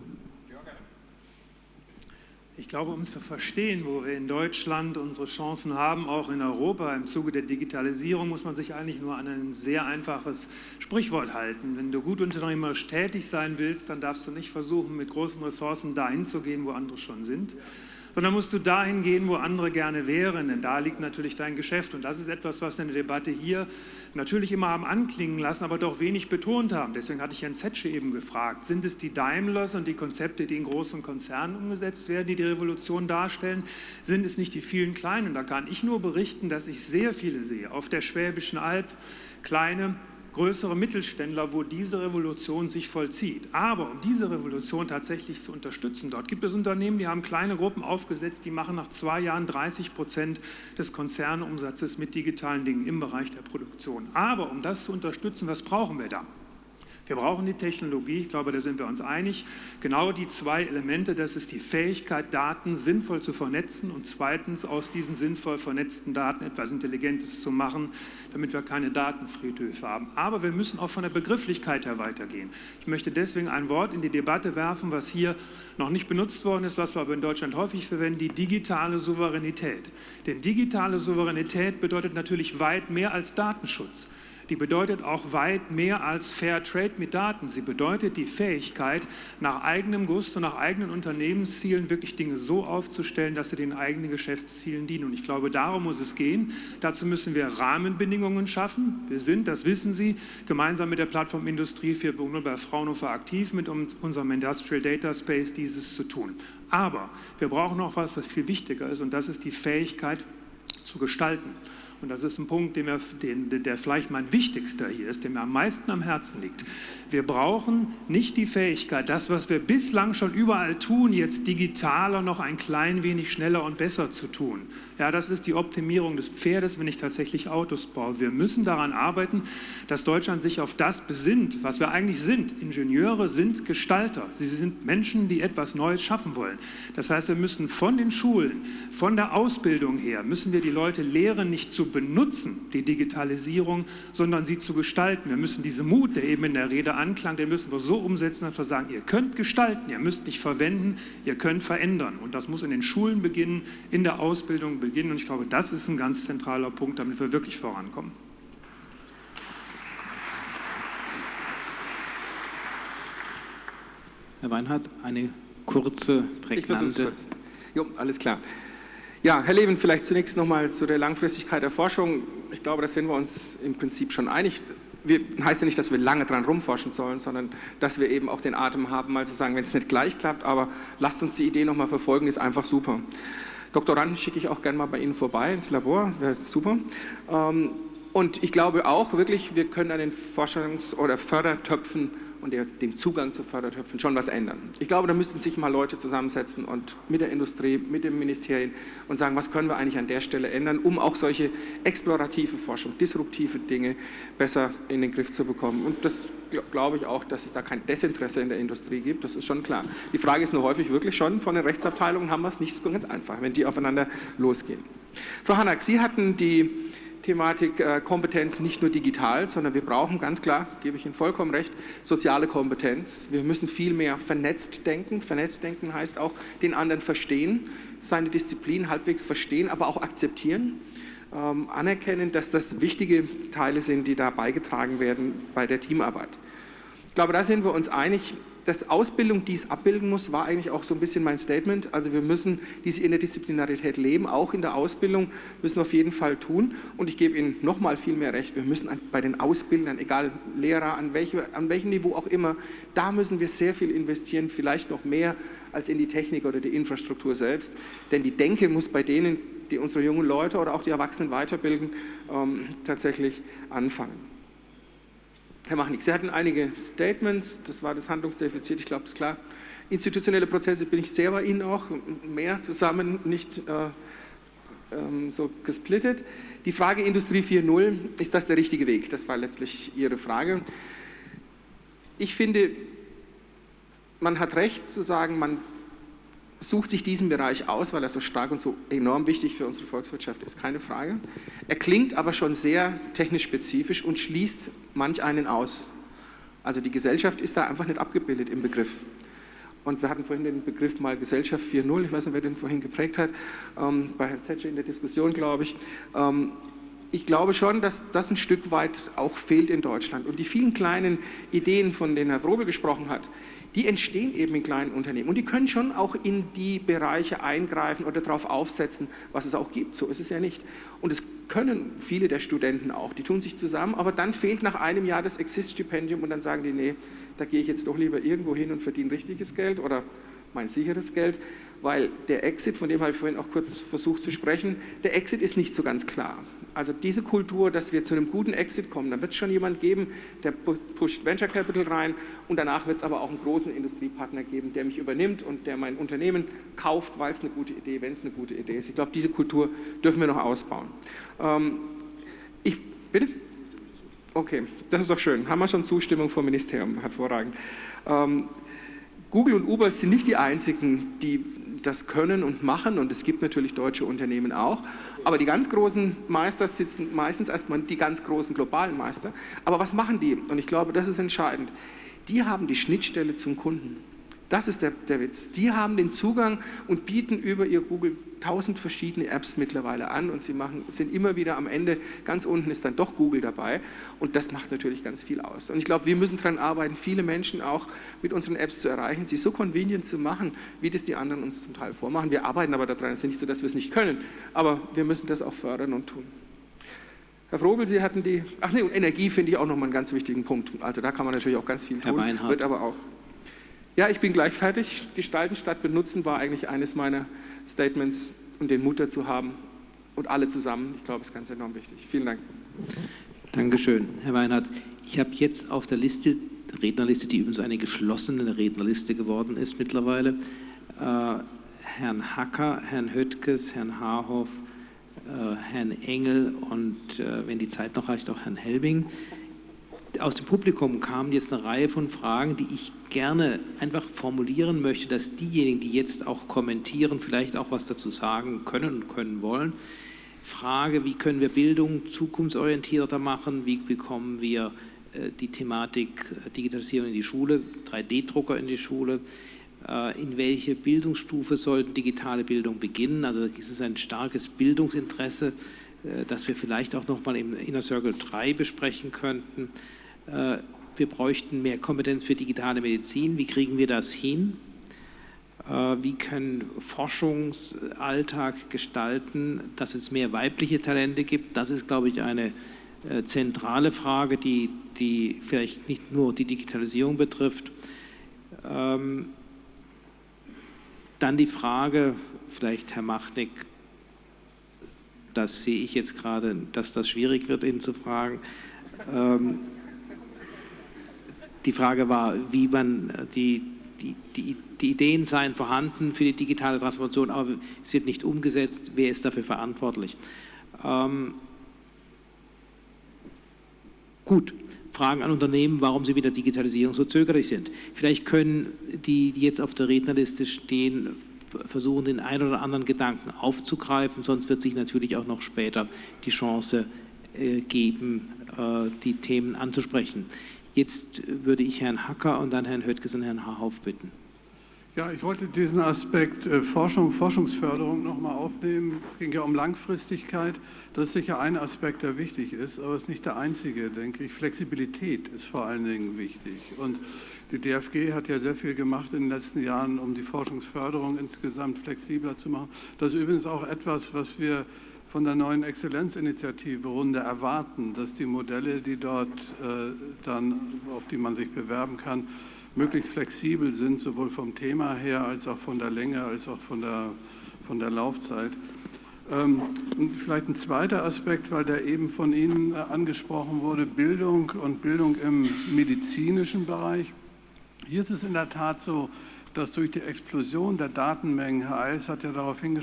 ich glaube, um zu verstehen, wo wir in Deutschland unsere Chancen haben, auch in Europa im Zuge der Digitalisierung, muss man sich eigentlich nur an ein sehr einfaches Sprichwort halten. Wenn du gut unternehmerisch tätig sein willst, dann darfst du nicht versuchen, mit großen Ressourcen dahin zu gehen, wo andere schon sind, sondern musst du dahin gehen, wo andere gerne wären, denn da liegt natürlich dein Geschäft. Und das ist etwas, was in der Debatte hier natürlich immer haben anklingen lassen, aber doch wenig betont haben. Deswegen hatte ich Herrn Zetsche eben gefragt, sind es die Daimlers und die Konzepte, die in großen Konzernen umgesetzt werden, die die Revolution darstellen? Sind es nicht die vielen Kleinen? Und da kann ich nur berichten, dass ich sehr viele sehe, auf der Schwäbischen Alb, kleine größere Mittelständler, wo diese Revolution sich vollzieht. Aber um diese Revolution tatsächlich zu unterstützen, dort gibt es Unternehmen, die haben kleine Gruppen aufgesetzt, die machen nach zwei Jahren 30 Prozent des Konzernumsatzes mit digitalen Dingen im Bereich der Produktion. Aber um das zu unterstützen, was brauchen wir da? Wir brauchen die Technologie, ich glaube, da sind wir uns einig. Genau die zwei Elemente, das ist die Fähigkeit, Daten sinnvoll zu vernetzen und zweitens aus diesen sinnvoll vernetzten Daten etwas Intelligentes zu machen, damit wir keine Datenfriedhöfe haben. Aber wir müssen auch von der Begrifflichkeit her weitergehen. Ich möchte deswegen ein Wort in die Debatte werfen, was hier noch nicht benutzt worden ist, was wir aber in Deutschland häufig verwenden, die digitale Souveränität. Denn digitale Souveränität bedeutet natürlich weit mehr als Datenschutz die bedeutet auch weit mehr als Fair Trade mit Daten. Sie bedeutet die Fähigkeit, nach eigenem Gusto, nach eigenen Unternehmenszielen wirklich Dinge so aufzustellen, dass sie den eigenen Geschäftszielen dienen. Und ich glaube, darum muss es gehen. Dazu müssen wir Rahmenbedingungen schaffen. Wir sind, das wissen Sie, gemeinsam mit der Plattform Industrie 4.0 bei Fraunhofer aktiv, mit unserem Industrial Data Space dieses zu tun. Aber wir brauchen noch was, was viel wichtiger ist, und das ist die Fähigkeit zu gestalten und das ist ein Punkt, der, den, der vielleicht mein wichtigster hier ist, der mir am meisten am Herzen liegt. Wir brauchen nicht die Fähigkeit, das, was wir bislang schon überall tun, jetzt digitaler noch ein klein wenig schneller und besser zu tun. Ja, das ist die Optimierung des Pferdes, wenn ich tatsächlich Autos baue. Wir müssen daran arbeiten, dass Deutschland sich auf das besinnt, was wir eigentlich sind. Ingenieure sind Gestalter. Sie sind Menschen, die etwas Neues schaffen wollen. Das heißt, wir müssen von den Schulen, von der Ausbildung her, müssen wir die Leute lehren, nicht zu benutzen, die Digitalisierung, sondern sie zu gestalten. Wir müssen diesen Mut, der eben in der Rede anklang, den müssen wir so umsetzen, dass wir sagen, ihr könnt gestalten, ihr müsst nicht verwenden, ihr könnt verändern. Und das muss in den Schulen beginnen, in der Ausbildung beginnen. Und ich glaube, das ist ein ganz zentraler Punkt, damit wir wirklich vorankommen. Herr Weinhardt, eine kurze, prägnante... Ich versuche es kurz. Jo, alles klar. Ja, Herr Levin, vielleicht zunächst nochmal zu der Langfristigkeit der Forschung. Ich glaube, da sind wir uns im Prinzip schon einig. Wir, heißt ja nicht, dass wir lange dran rumforschen sollen, sondern dass wir eben auch den Atem haben, mal zu sagen, wenn es nicht gleich klappt, aber lasst uns die Idee nochmal verfolgen, ist einfach super. Doktoranden schicke ich auch gerne mal bei Ihnen vorbei ins Labor, wäre super. Ähm, Und ich glaube auch wirklich, wir können an den Forschungs- oder Fördertöpfen und der, dem Zugang zu Fördertöpfen schon was ändern. Ich glaube, da müssten sich mal Leute zusammensetzen und mit der Industrie, mit den Ministerien und sagen, was können wir eigentlich an der Stelle ändern, um auch solche explorative Forschung, disruptive Dinge besser in den Griff zu bekommen. Und das glaube ich auch, dass es da kein Desinteresse in der Industrie gibt, das ist schon klar. Die Frage ist nur häufig wirklich schon, von den Rechtsabteilungen haben wir es nicht ganz einfach, wenn die aufeinander losgehen. Frau Hanak, Sie hatten die Thematik äh, Kompetenz nicht nur digital, sondern wir brauchen ganz klar, gebe ich Ihnen vollkommen recht, soziale Kompetenz. Wir müssen viel mehr vernetzt denken. Vernetzt denken heißt auch den anderen verstehen, seine Disziplin halbwegs verstehen, aber auch akzeptieren. Ähm, anerkennen, dass das wichtige Teile sind, die da beigetragen werden bei der Teamarbeit. Ich glaube, da sind wir uns einig, dass Ausbildung dies abbilden muss, war eigentlich auch so ein bisschen mein Statement. Also wir müssen diese Interdisziplinarität leben, auch in der Ausbildung müssen wir auf jeden Fall tun. Und ich gebe Ihnen nochmal viel mehr recht, wir müssen bei den Ausbildern, egal Lehrer, an, welche, an welchem Niveau auch immer, da müssen wir sehr viel investieren, vielleicht noch mehr als in die Technik oder die Infrastruktur selbst. Denn die Denke muss bei denen, die unsere jungen Leute oder auch die Erwachsenen weiterbilden, ähm, tatsächlich anfangen. Herr Machnik, Sie hatten einige Statements, das war das Handlungsdefizit, ich glaube, das ist klar. Institutionelle Prozesse bin ich sehr bei Ihnen auch, mehr zusammen, nicht äh, ähm, so gesplittet. Die Frage Industrie 4.0, ist das der richtige Weg? Das war letztlich Ihre Frage. Ich finde, man hat recht zu sagen, man sucht sich diesen Bereich aus, weil er so stark und so enorm wichtig für unsere Volkswirtschaft ist, keine Frage. Er klingt aber schon sehr technisch spezifisch und schließt manch einen aus. Also die Gesellschaft ist da einfach nicht abgebildet im Begriff. Und wir hatten vorhin den Begriff mal Gesellschaft 4.0, ich weiß nicht, wer den vorhin geprägt hat, ähm, bei Herrn Zetsche in der Diskussion, glaube ich. Ähm, ich glaube schon, dass das ein Stück weit auch fehlt in Deutschland. Und die vielen kleinen Ideen, von denen Herr Frobel gesprochen hat, die entstehen eben in kleinen Unternehmen und die können schon auch in die Bereiche eingreifen oder darauf aufsetzen, was es auch gibt. So ist es ja nicht. Und es können viele der Studenten auch, die tun sich zusammen, aber dann fehlt nach einem Jahr das Exist-Stipendium und dann sagen die, nee, da gehe ich jetzt doch lieber irgendwo hin und verdiene richtiges Geld oder mein sicheres Geld, weil der Exit, von dem habe ich vorhin auch kurz versucht zu sprechen, der Exit ist nicht so ganz klar. Also diese Kultur, dass wir zu einem guten Exit kommen, da wird es schon jemand geben, der pusht Venture Capital rein und danach wird es aber auch einen großen Industriepartner geben, der mich übernimmt und der mein Unternehmen kauft, weil es eine gute Idee, wenn es eine gute Idee ist. Ich glaube, diese Kultur dürfen wir noch ausbauen. Ähm, ich, bitte? Okay, das ist doch schön. Haben wir schon Zustimmung vom Ministerium, hervorragend. Ähm, Google und Uber sind nicht die einzigen, die das können und machen und es gibt natürlich deutsche Unternehmen auch, aber die ganz großen Meister sitzen meistens erstmal die ganz großen globalen Meister. Aber was machen die? Und ich glaube, das ist entscheidend. Die haben die Schnittstelle zum Kunden. Das ist der, der Witz. Die haben den Zugang und bieten über ihr Google tausend verschiedene Apps mittlerweile an und sie machen, sind immer wieder am Ende, ganz unten ist dann doch Google dabei und das macht natürlich ganz viel aus. Und ich glaube, wir müssen daran arbeiten, viele Menschen auch mit unseren Apps zu erreichen, sie so convenient zu machen, wie das die anderen uns zum Teil vormachen. Wir arbeiten aber daran, es ist nicht so, dass wir es nicht können, aber wir müssen das auch fördern und tun. Herr Frobel, Sie hatten die, ach nee, und Energie finde ich auch nochmal einen ganz wichtigen Punkt. Also da kann man natürlich auch ganz viel tun, wird aber auch ja, ich bin gleich fertig. Gestalten statt benutzen war eigentlich eines meiner Statements und den Mut dazu haben und alle zusammen. Ich glaube, es ist ganz enorm wichtig. Vielen Dank. Dankeschön, Herr Weinhardt. Ich habe jetzt auf der Liste, Rednerliste, die übrigens eine geschlossene Rednerliste geworden ist mittlerweile, äh, Herrn Hacker, Herrn Höttges, Herrn Haarhoff, äh, Herrn Engel und, äh, wenn die Zeit noch reicht, auch Herrn Helbing aus dem Publikum kamen jetzt eine Reihe von Fragen, die ich gerne einfach formulieren möchte, dass diejenigen, die jetzt auch kommentieren, vielleicht auch was dazu sagen können und können wollen. Frage, wie können wir Bildung zukunftsorientierter machen? Wie bekommen wir äh, die Thematik äh, Digitalisierung in die Schule, 3D-Drucker in die Schule? Äh, in welche Bildungsstufe sollten digitale Bildung beginnen? Also ist es ein starkes Bildungsinteresse, das wir vielleicht auch noch mal im Inner Circle 3 besprechen könnten. Äh, wir bräuchten mehr Kompetenz für digitale Medizin. Wie kriegen wir das hin? Äh, wie können Forschungsalltag gestalten, dass es mehr weibliche Talente gibt? Das ist, glaube ich, eine äh, zentrale Frage, die, die vielleicht nicht nur die Digitalisierung betrifft. Ähm, dann die Frage, vielleicht Herr Machnick, das sehe ich jetzt gerade, dass das schwierig wird, ihn zu fragen. Die Frage war, wie man äh, die, die, die, die Ideen seien vorhanden für die digitale Transformation, aber es wird nicht umgesetzt. Wer ist dafür verantwortlich? Ähm, gut, Fragen an Unternehmen, warum sie mit der Digitalisierung so zögerlich sind. Vielleicht können die, die jetzt auf der Rednerliste stehen, versuchen, den einen oder anderen Gedanken aufzugreifen, sonst wird sich natürlich auch noch später die Chance äh, geben, äh, die Themen anzusprechen. Jetzt würde ich Herrn Hacker und dann Herrn Höttges und Herrn Hahauf bitten. Ja, ich wollte diesen Aspekt äh, Forschung, Forschungsförderung nochmal aufnehmen. Es ging ja um Langfristigkeit. Das ist sicher ein Aspekt, der wichtig ist, aber es ist nicht der einzige, denke ich. Flexibilität ist vor allen Dingen wichtig. Und die DFG hat ja sehr viel gemacht in den letzten Jahren, um die Forschungsförderung insgesamt flexibler zu machen. Das ist übrigens auch etwas, was wir von der neuen Exzellenzinitiative Runde erwarten, dass die Modelle, die dort äh, dann, auf die man sich bewerben kann, möglichst flexibel sind, sowohl vom Thema her als auch von der Länge, als auch von der, von der Laufzeit. Ähm, vielleicht ein zweiter Aspekt, weil der eben von Ihnen äh, angesprochen wurde, Bildung und Bildung im medizinischen Bereich. Hier ist es in der Tat so, dass durch die Explosion der Datenmengen, Herr Eis hat ja darauf, äh,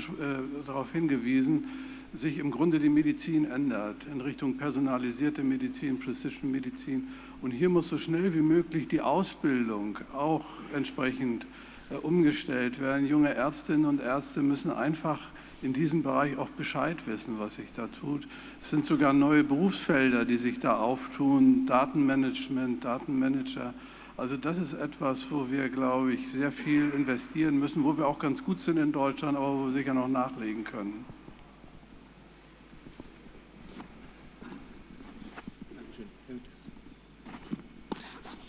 darauf hingewiesen, sich im Grunde die Medizin ändert in Richtung personalisierte Medizin, Precision Medizin. Und hier muss so schnell wie möglich die Ausbildung auch entsprechend äh, umgestellt werden. Junge Ärztinnen und Ärzte müssen einfach in diesem Bereich auch Bescheid wissen, was sich da tut. Es sind sogar neue Berufsfelder, die sich da auftun, Datenmanagement, Datenmanager. Also das ist etwas, wo wir, glaube ich, sehr viel investieren müssen, wo wir auch ganz gut sind in Deutschland, aber wo wir sicher noch nachlegen können.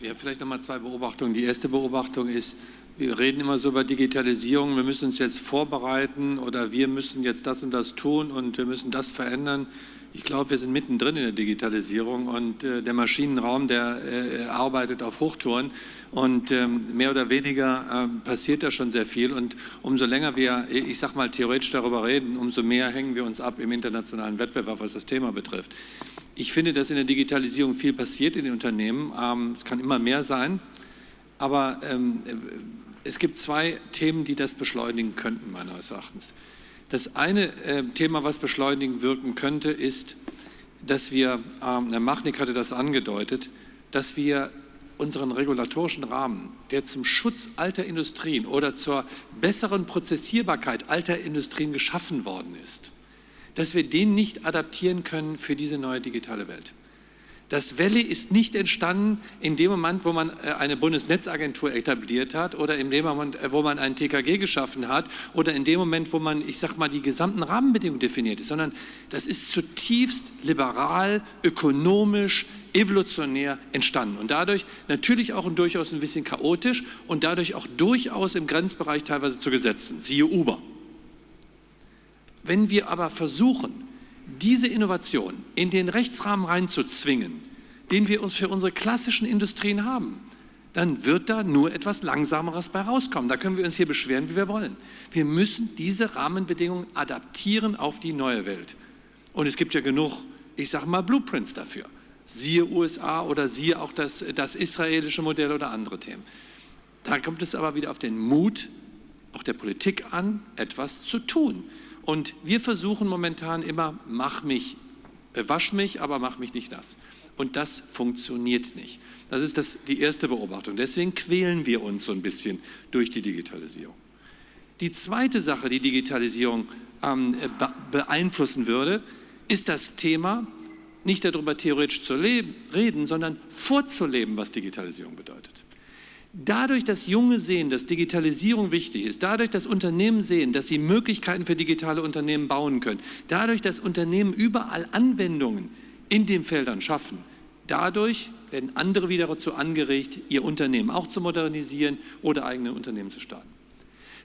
Ja, vielleicht nochmal zwei Beobachtungen. Die erste Beobachtung ist, wir reden immer so über Digitalisierung, wir müssen uns jetzt vorbereiten oder wir müssen jetzt das und das tun und wir müssen das verändern. Ich glaube, wir sind mittendrin in der Digitalisierung und äh, der Maschinenraum, der äh, arbeitet auf Hochtouren und ähm, mehr oder weniger äh, passiert da schon sehr viel und umso länger wir, ich sag mal, theoretisch darüber reden, umso mehr hängen wir uns ab im internationalen Wettbewerb, was das Thema betrifft. Ich finde, dass in der Digitalisierung viel passiert in den Unternehmen. Ähm, es kann immer mehr sein, aber ähm, es gibt zwei Themen, die das beschleunigen könnten, meines Erachtens. Das eine äh, Thema, was beschleunigen wirken könnte, ist, dass wir, ähm, Herr Machnik hatte das angedeutet, dass wir unseren regulatorischen Rahmen, der zum Schutz alter Industrien oder zur besseren Prozessierbarkeit alter Industrien geschaffen worden ist, dass wir den nicht adaptieren können für diese neue digitale Welt. Das Welle ist nicht entstanden in dem Moment, wo man äh, eine Bundesnetzagentur etabliert hat oder in dem Moment, äh, wo man ein TKG geschaffen hat oder in dem Moment, wo man, ich sag mal, die gesamten Rahmenbedingungen definiert ist, sondern das ist zutiefst liberal, ökonomisch, evolutionär entstanden und dadurch natürlich auch und durchaus ein bisschen chaotisch und dadurch auch durchaus im Grenzbereich teilweise zu Gesetzen, siehe Uber. Wenn wir aber versuchen, diese Innovation in den Rechtsrahmen reinzuzwingen, den wir uns für unsere klassischen Industrien haben, dann wird da nur etwas Langsameres bei rauskommen. Da können wir uns hier beschweren, wie wir wollen. Wir müssen diese Rahmenbedingungen adaptieren auf die neue Welt. Und es gibt ja genug, ich sage mal, Blueprints dafür. Siehe USA oder siehe auch das, das israelische Modell oder andere Themen. Da kommt es aber wieder auf den Mut auch der Politik an, etwas zu tun. Und wir versuchen momentan immer, mach mich, äh, wasch mich, aber mach mich nicht nass. Und das funktioniert nicht. Das ist das, die erste Beobachtung. Deswegen quälen wir uns so ein bisschen durch die Digitalisierung. Die zweite Sache, die Digitalisierung ähm, beeinflussen würde, ist das Thema, nicht darüber theoretisch zu reden, sondern vorzuleben, was Digitalisierung bedeutet. Dadurch, dass Junge sehen, dass Digitalisierung wichtig ist, dadurch, dass Unternehmen sehen, dass sie Möglichkeiten für digitale Unternehmen bauen können, dadurch, dass Unternehmen überall Anwendungen in den Feldern schaffen, dadurch werden andere wieder dazu angeregt, ihr Unternehmen auch zu modernisieren oder eigene Unternehmen zu starten.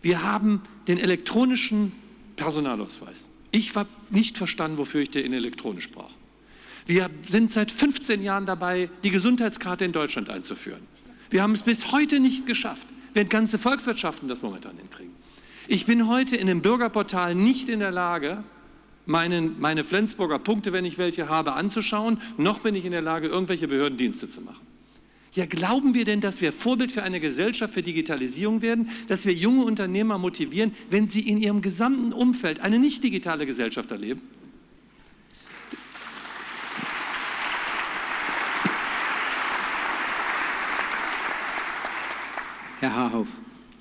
Wir haben den elektronischen Personalausweis. Ich habe nicht verstanden, wofür ich den elektronisch brauche. Wir sind seit 15 Jahren dabei, die Gesundheitskarte in Deutschland einzuführen. Wir haben es bis heute nicht geschafft, während ganze Volkswirtschaften das momentan hinkriegen. Ich bin heute in dem Bürgerportal nicht in der Lage, meinen, meine Flensburger Punkte, wenn ich welche habe, anzuschauen, noch bin ich in der Lage, irgendwelche Behördendienste zu machen. Ja, glauben wir denn, dass wir Vorbild für eine Gesellschaft für Digitalisierung werden, dass wir junge Unternehmer motivieren, wenn sie in ihrem gesamten Umfeld eine nicht digitale Gesellschaft erleben? Herr Haarhoff.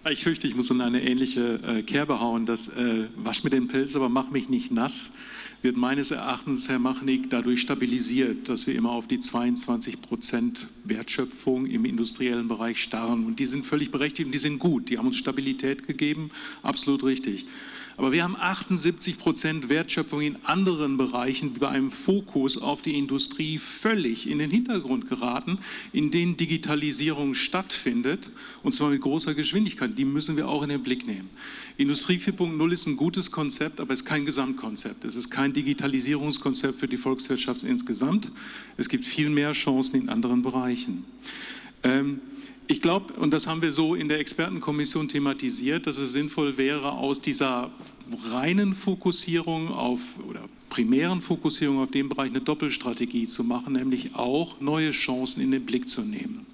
Ich fürchte, ich muss in eine ähnliche äh, Kerbe hauen. Das äh, wasch mir den Pilz, aber mach mich nicht nass, wird meines Erachtens, Herr Machnik, dadurch stabilisiert, dass wir immer auf die 22 Prozent Wertschöpfung im industriellen Bereich starren. Und die sind völlig berechtigt und die sind gut. Die haben uns Stabilität gegeben, absolut richtig. Aber wir haben 78 Prozent Wertschöpfung in anderen Bereichen bei einem Fokus auf die Industrie völlig in den Hintergrund geraten, in denen Digitalisierung stattfindet, und zwar mit großer Geschwindigkeit. Die müssen wir auch in den Blick nehmen. Industrie 4.0 ist ein gutes Konzept, aber es ist kein Gesamtkonzept. Es ist kein Digitalisierungskonzept für die Volkswirtschaft insgesamt. Es gibt viel mehr Chancen in anderen Bereichen. Ähm, ich glaube, und das haben wir so in der Expertenkommission thematisiert, dass es sinnvoll wäre, aus dieser reinen Fokussierung auf oder primären Fokussierung auf den Bereich eine Doppelstrategie zu machen, nämlich auch neue Chancen in den Blick zu nehmen.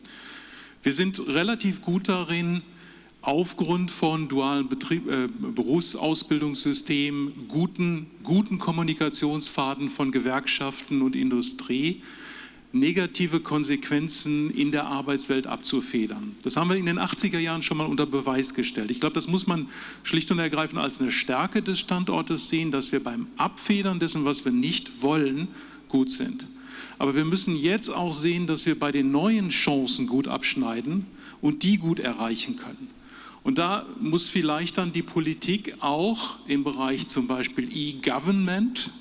Wir sind relativ gut darin, aufgrund von dualen Betrieb, äh, Berufsausbildungssystemen, guten, guten Kommunikationsfaden von Gewerkschaften und Industrie, negative Konsequenzen in der Arbeitswelt abzufedern. Das haben wir in den 80er Jahren schon mal unter Beweis gestellt. Ich glaube, das muss man schlicht und ergreifend als eine Stärke des Standortes sehen, dass wir beim Abfedern dessen, was wir nicht wollen, gut sind. Aber wir müssen jetzt auch sehen, dass wir bei den neuen Chancen gut abschneiden und die gut erreichen können. Und da muss vielleicht dann die Politik auch im Bereich zum Beispiel E-Government,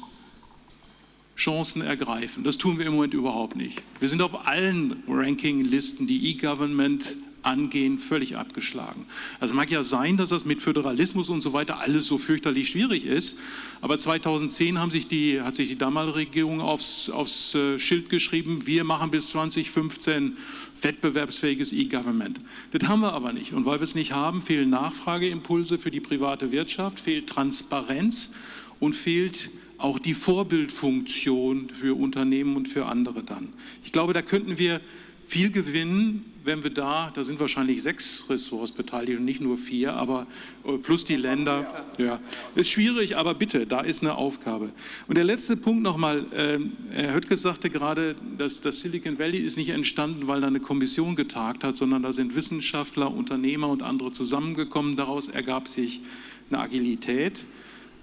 Chancen ergreifen. Das tun wir im Moment überhaupt nicht. Wir sind auf allen Rankinglisten, die E-Government angehen, völlig abgeschlagen. Also mag ja sein, dass das mit Föderalismus und so weiter alles so fürchterlich schwierig ist, aber 2010 haben sich die, hat sich die damalige Regierung aufs, aufs äh, Schild geschrieben, wir machen bis 2015 wettbewerbsfähiges E-Government. Das haben wir aber nicht und weil wir es nicht haben, fehlen Nachfrageimpulse für die private Wirtschaft, fehlt Transparenz und fehlt auch die Vorbildfunktion für Unternehmen und für andere dann. Ich glaube, da könnten wir viel gewinnen, wenn wir da, da sind wahrscheinlich sechs Ressorts beteiligt und nicht nur vier, aber äh, plus die Länder. Ja, ist schwierig, aber bitte, da ist eine Aufgabe. Und der letzte Punkt nochmal, äh, Herr Höttges sagte gerade, dass das Silicon Valley ist nicht entstanden, weil da eine Kommission getagt hat, sondern da sind Wissenschaftler, Unternehmer und andere zusammengekommen. Daraus ergab sich eine Agilität.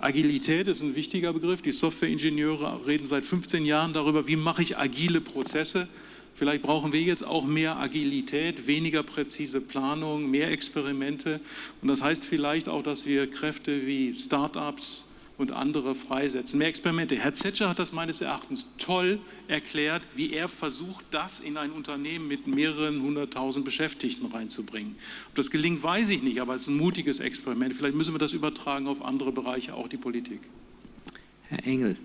Agilität ist ein wichtiger Begriff. Die Softwareingenieure reden seit 15 Jahren darüber, wie mache ich agile Prozesse. Vielleicht brauchen wir jetzt auch mehr Agilität, weniger präzise Planung, mehr Experimente. Und das heißt vielleicht auch, dass wir Kräfte wie Start-ups, und andere freisetzen. Mehr Experimente. Herr Zetscher hat das meines Erachtens toll erklärt, wie er versucht, das in ein Unternehmen mit mehreren hunderttausend Beschäftigten reinzubringen. Ob das gelingt, weiß ich nicht, aber es ist ein mutiges Experiment. Vielleicht müssen wir das übertragen auf andere Bereiche, auch die Politik. Herr Engel.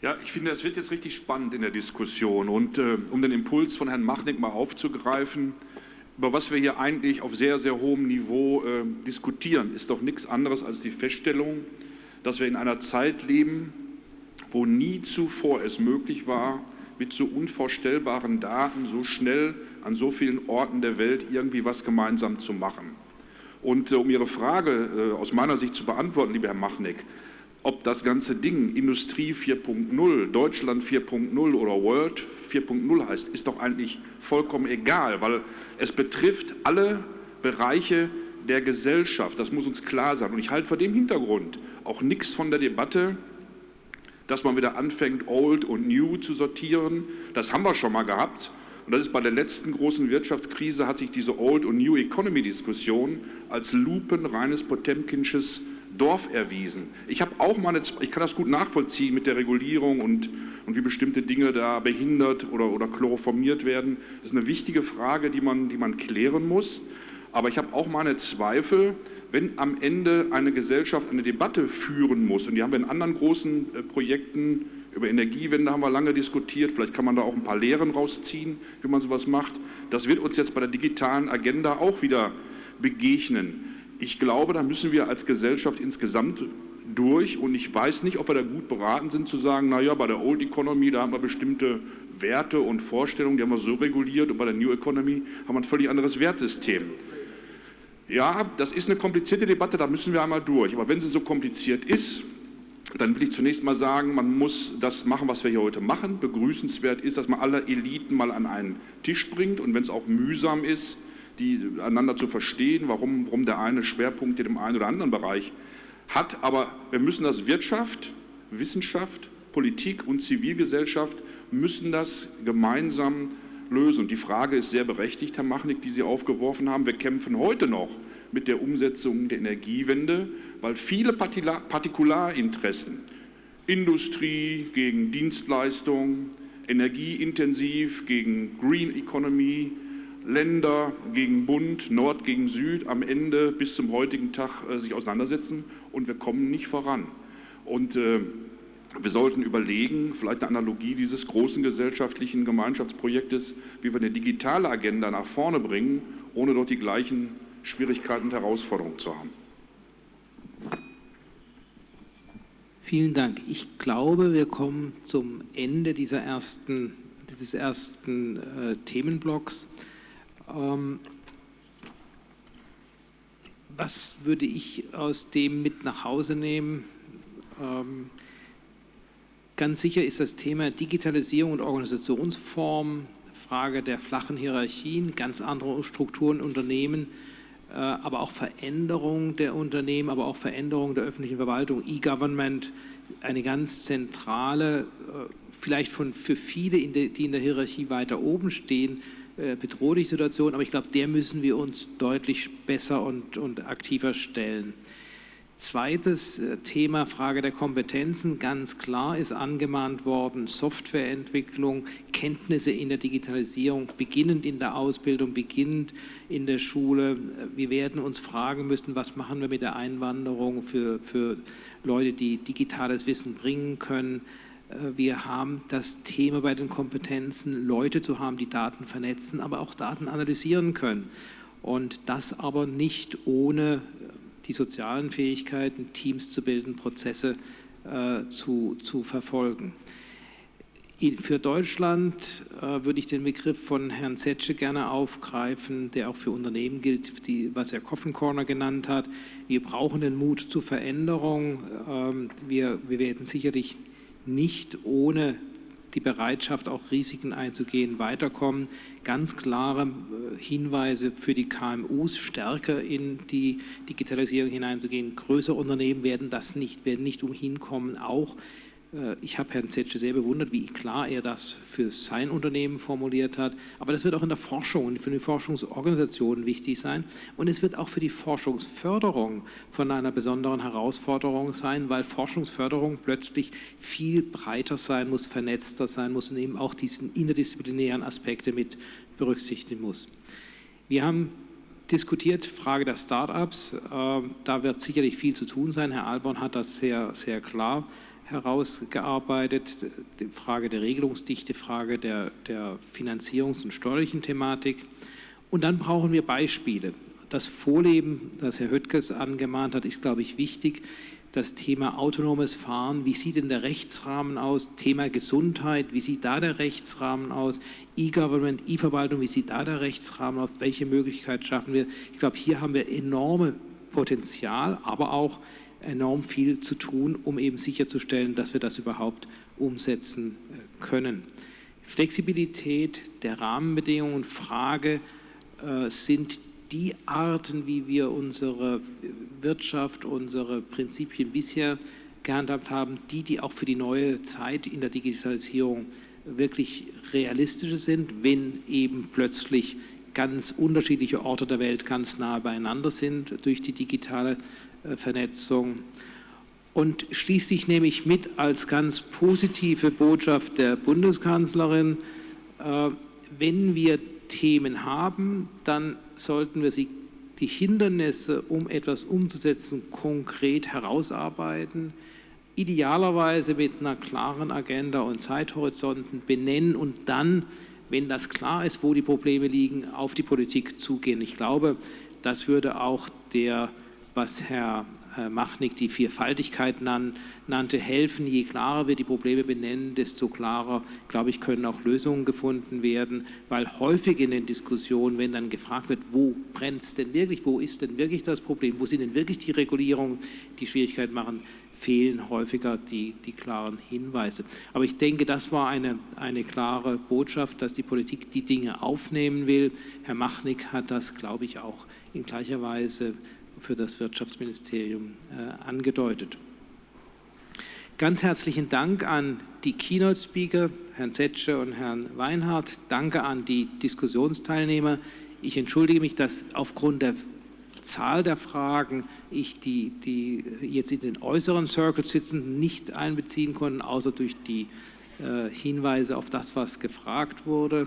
Ja, ich finde, es wird jetzt richtig spannend in der Diskussion. Und äh, um den Impuls von Herrn Machnick mal aufzugreifen, über was wir hier eigentlich auf sehr, sehr hohem Niveau äh, diskutieren, ist doch nichts anderes als die Feststellung, dass wir in einer Zeit leben, wo nie zuvor es möglich war, mit so unvorstellbaren Daten so schnell an so vielen Orten der Welt irgendwie was gemeinsam zu machen. Und äh, um Ihre Frage äh, aus meiner Sicht zu beantworten, lieber Herr Machnick, ob das ganze Ding Industrie 4.0, Deutschland 4.0 oder World 4.0 heißt, ist doch eigentlich vollkommen egal, weil es betrifft alle Bereiche der Gesellschaft. Das muss uns klar sein. Und ich halte vor dem Hintergrund auch nichts von der Debatte, dass man wieder anfängt, Old und New zu sortieren. Das haben wir schon mal gehabt. Und das ist bei der letzten großen Wirtschaftskrise, hat sich diese Old- und New Economy-Diskussion als lupenreines Potemkinsches Dorf erwiesen. Ich habe auch mal ich kann das gut nachvollziehen mit der Regulierung und, und wie bestimmte Dinge da behindert oder, oder chloroformiert werden. Das ist eine wichtige Frage, die man, die man klären muss. Aber ich habe auch meine Zweifel, wenn am Ende eine Gesellschaft eine Debatte führen muss, und die haben wir in anderen großen äh, Projekten über Energiewende haben wir lange diskutiert, vielleicht kann man da auch ein paar Lehren rausziehen, wie man sowas macht. Das wird uns jetzt bei der digitalen Agenda auch wieder begegnen ich glaube, da müssen wir als Gesellschaft insgesamt durch und ich weiß nicht, ob wir da gut beraten sind zu sagen, naja, bei der Old Economy, da haben wir bestimmte Werte und Vorstellungen, die haben wir so reguliert und bei der New Economy haben wir ein völlig anderes Wertsystem. Ja, das ist eine komplizierte Debatte, da müssen wir einmal durch. Aber wenn sie so kompliziert ist, dann will ich zunächst mal sagen, man muss das machen, was wir hier heute machen. Begrüßenswert ist, dass man alle Eliten mal an einen Tisch bringt und wenn es auch mühsam ist, die einander zu verstehen, warum, warum der eine Schwerpunkt in dem einen oder anderen Bereich hat. Aber wir müssen das Wirtschaft, Wissenschaft, Politik und Zivilgesellschaft müssen das gemeinsam lösen. Und die Frage ist sehr berechtigt, Herr Machnik, die Sie aufgeworfen haben. Wir kämpfen heute noch mit der Umsetzung der Energiewende, weil viele Partikularinteressen, Industrie gegen Dienstleistung, energieintensiv gegen Green Economy, Länder gegen Bund, Nord gegen Süd am Ende bis zum heutigen Tag äh, sich auseinandersetzen und wir kommen nicht voran. Und äh, wir sollten überlegen, vielleicht eine Analogie dieses großen gesellschaftlichen Gemeinschaftsprojektes, wie wir eine digitale Agenda nach vorne bringen, ohne dort die gleichen Schwierigkeiten und Herausforderungen zu haben. Vielen Dank. Ich glaube, wir kommen zum Ende dieser ersten, dieses ersten äh, Themenblocks. Ähm, was würde ich aus dem mit nach Hause nehmen? Ähm, ganz sicher ist das Thema Digitalisierung und Organisationsform, Frage der flachen Hierarchien, ganz andere Strukturen Unternehmen, äh, aber auch Veränderung der Unternehmen, aber auch Veränderung der öffentlichen Verwaltung, E-Government, eine ganz zentrale, äh, vielleicht von, für viele, die in der Hierarchie weiter oben stehen, bedrohliche Situation, aber ich glaube, der müssen wir uns deutlich besser und, und aktiver stellen. Zweites äh, Thema, Frage der Kompetenzen, ganz klar ist angemahnt worden, Softwareentwicklung, Kenntnisse in der Digitalisierung, beginnend in der Ausbildung, beginnend in der Schule. Wir werden uns fragen müssen, was machen wir mit der Einwanderung für, für Leute, die digitales Wissen bringen können. Äh, wir haben das Thema bei den Kompetenzen, Leute zu haben, die Daten vernetzen, aber auch Daten analysieren können. Und das aber nicht ohne die sozialen Fähigkeiten, Teams zu bilden, Prozesse äh, zu, zu verfolgen. Für Deutschland äh, würde ich den Begriff von Herrn Zetsche gerne aufgreifen, der auch für Unternehmen gilt, die, was er Coffin Corner genannt hat. Wir brauchen den Mut zur Veränderung. Ähm, wir, wir werden sicherlich nicht ohne die Bereitschaft, auch Risiken einzugehen, weiterkommen. Ganz klare äh, Hinweise für die KMUs, stärker in die Digitalisierung hineinzugehen. Größere Unternehmen werden das nicht, werden nicht umhin kommen, auch ich habe Herrn Zetsche sehr bewundert, wie klar er das für sein Unternehmen formuliert hat. Aber das wird auch in der Forschung und für die Forschungsorganisationen wichtig sein. Und es wird auch für die Forschungsförderung von einer besonderen Herausforderung sein, weil Forschungsförderung plötzlich viel breiter sein muss, vernetzter sein muss und eben auch diesen interdisziplinären Aspekte mit berücksichtigen muss. Wir haben diskutiert, Frage der Start-ups. Äh, da wird sicherlich viel zu tun sein. Herr Alborn hat das sehr, sehr klar herausgearbeitet, die Frage der Regelungsdichte, Frage der, der Finanzierungs- und steuerlichen Thematik. Und dann brauchen wir Beispiele. Das Vorleben, das Herr Höttges angemahnt hat, ist, glaube ich, wichtig. Das Thema autonomes Fahren, wie sieht denn der Rechtsrahmen aus? Thema Gesundheit, wie sieht da der Rechtsrahmen aus? E-Government, E-Verwaltung, wie sieht da der Rechtsrahmen aus? Welche Möglichkeiten schaffen wir? Ich glaube, hier haben wir enorme Potenzial, aber auch enorm viel zu tun, um eben sicherzustellen, dass wir das überhaupt umsetzen äh, können. Flexibilität der Rahmenbedingungen, Frage äh, sind die Arten, wie wir unsere Wirtschaft, unsere Prinzipien bisher gehandhabt haben, die, die auch für die neue Zeit in der Digitalisierung wirklich realistische sind, wenn eben plötzlich ganz unterschiedliche Orte der Welt ganz nah beieinander sind durch die digitale Vernetzung. Und schließlich nehme ich mit als ganz positive Botschaft der Bundeskanzlerin, äh, wenn wir Themen haben, dann sollten wir sie, die Hindernisse, um etwas umzusetzen, konkret herausarbeiten, idealerweise mit einer klaren Agenda und Zeithorizonten benennen und dann, wenn das klar ist, wo die Probleme liegen, auf die Politik zugehen. Ich glaube, das würde auch der was Herr äh, Machnik die Vierfaltigkeit nan, nannte, helfen. Je klarer wir die Probleme benennen, desto klarer, glaube ich, können auch Lösungen gefunden werden, weil häufig in den Diskussionen, wenn dann gefragt wird, wo brennt es denn wirklich, wo ist denn wirklich das Problem, wo sind denn wirklich die Regulierungen, die Schwierigkeit machen, fehlen häufiger die, die klaren Hinweise. Aber ich denke, das war eine, eine klare Botschaft, dass die Politik die Dinge aufnehmen will. Herr Machnik hat das, glaube ich, auch in gleicher Weise für das Wirtschaftsministerium äh, angedeutet. Ganz herzlichen Dank an die Keynote-Speaker, Herrn Zetsche und Herrn Weinhardt. Danke an die Diskussionsteilnehmer. Ich entschuldige mich, dass aufgrund der Zahl der Fragen ich die, die jetzt in den äußeren Circles sitzen, nicht einbeziehen konnte, außer durch die äh, Hinweise auf das, was gefragt wurde.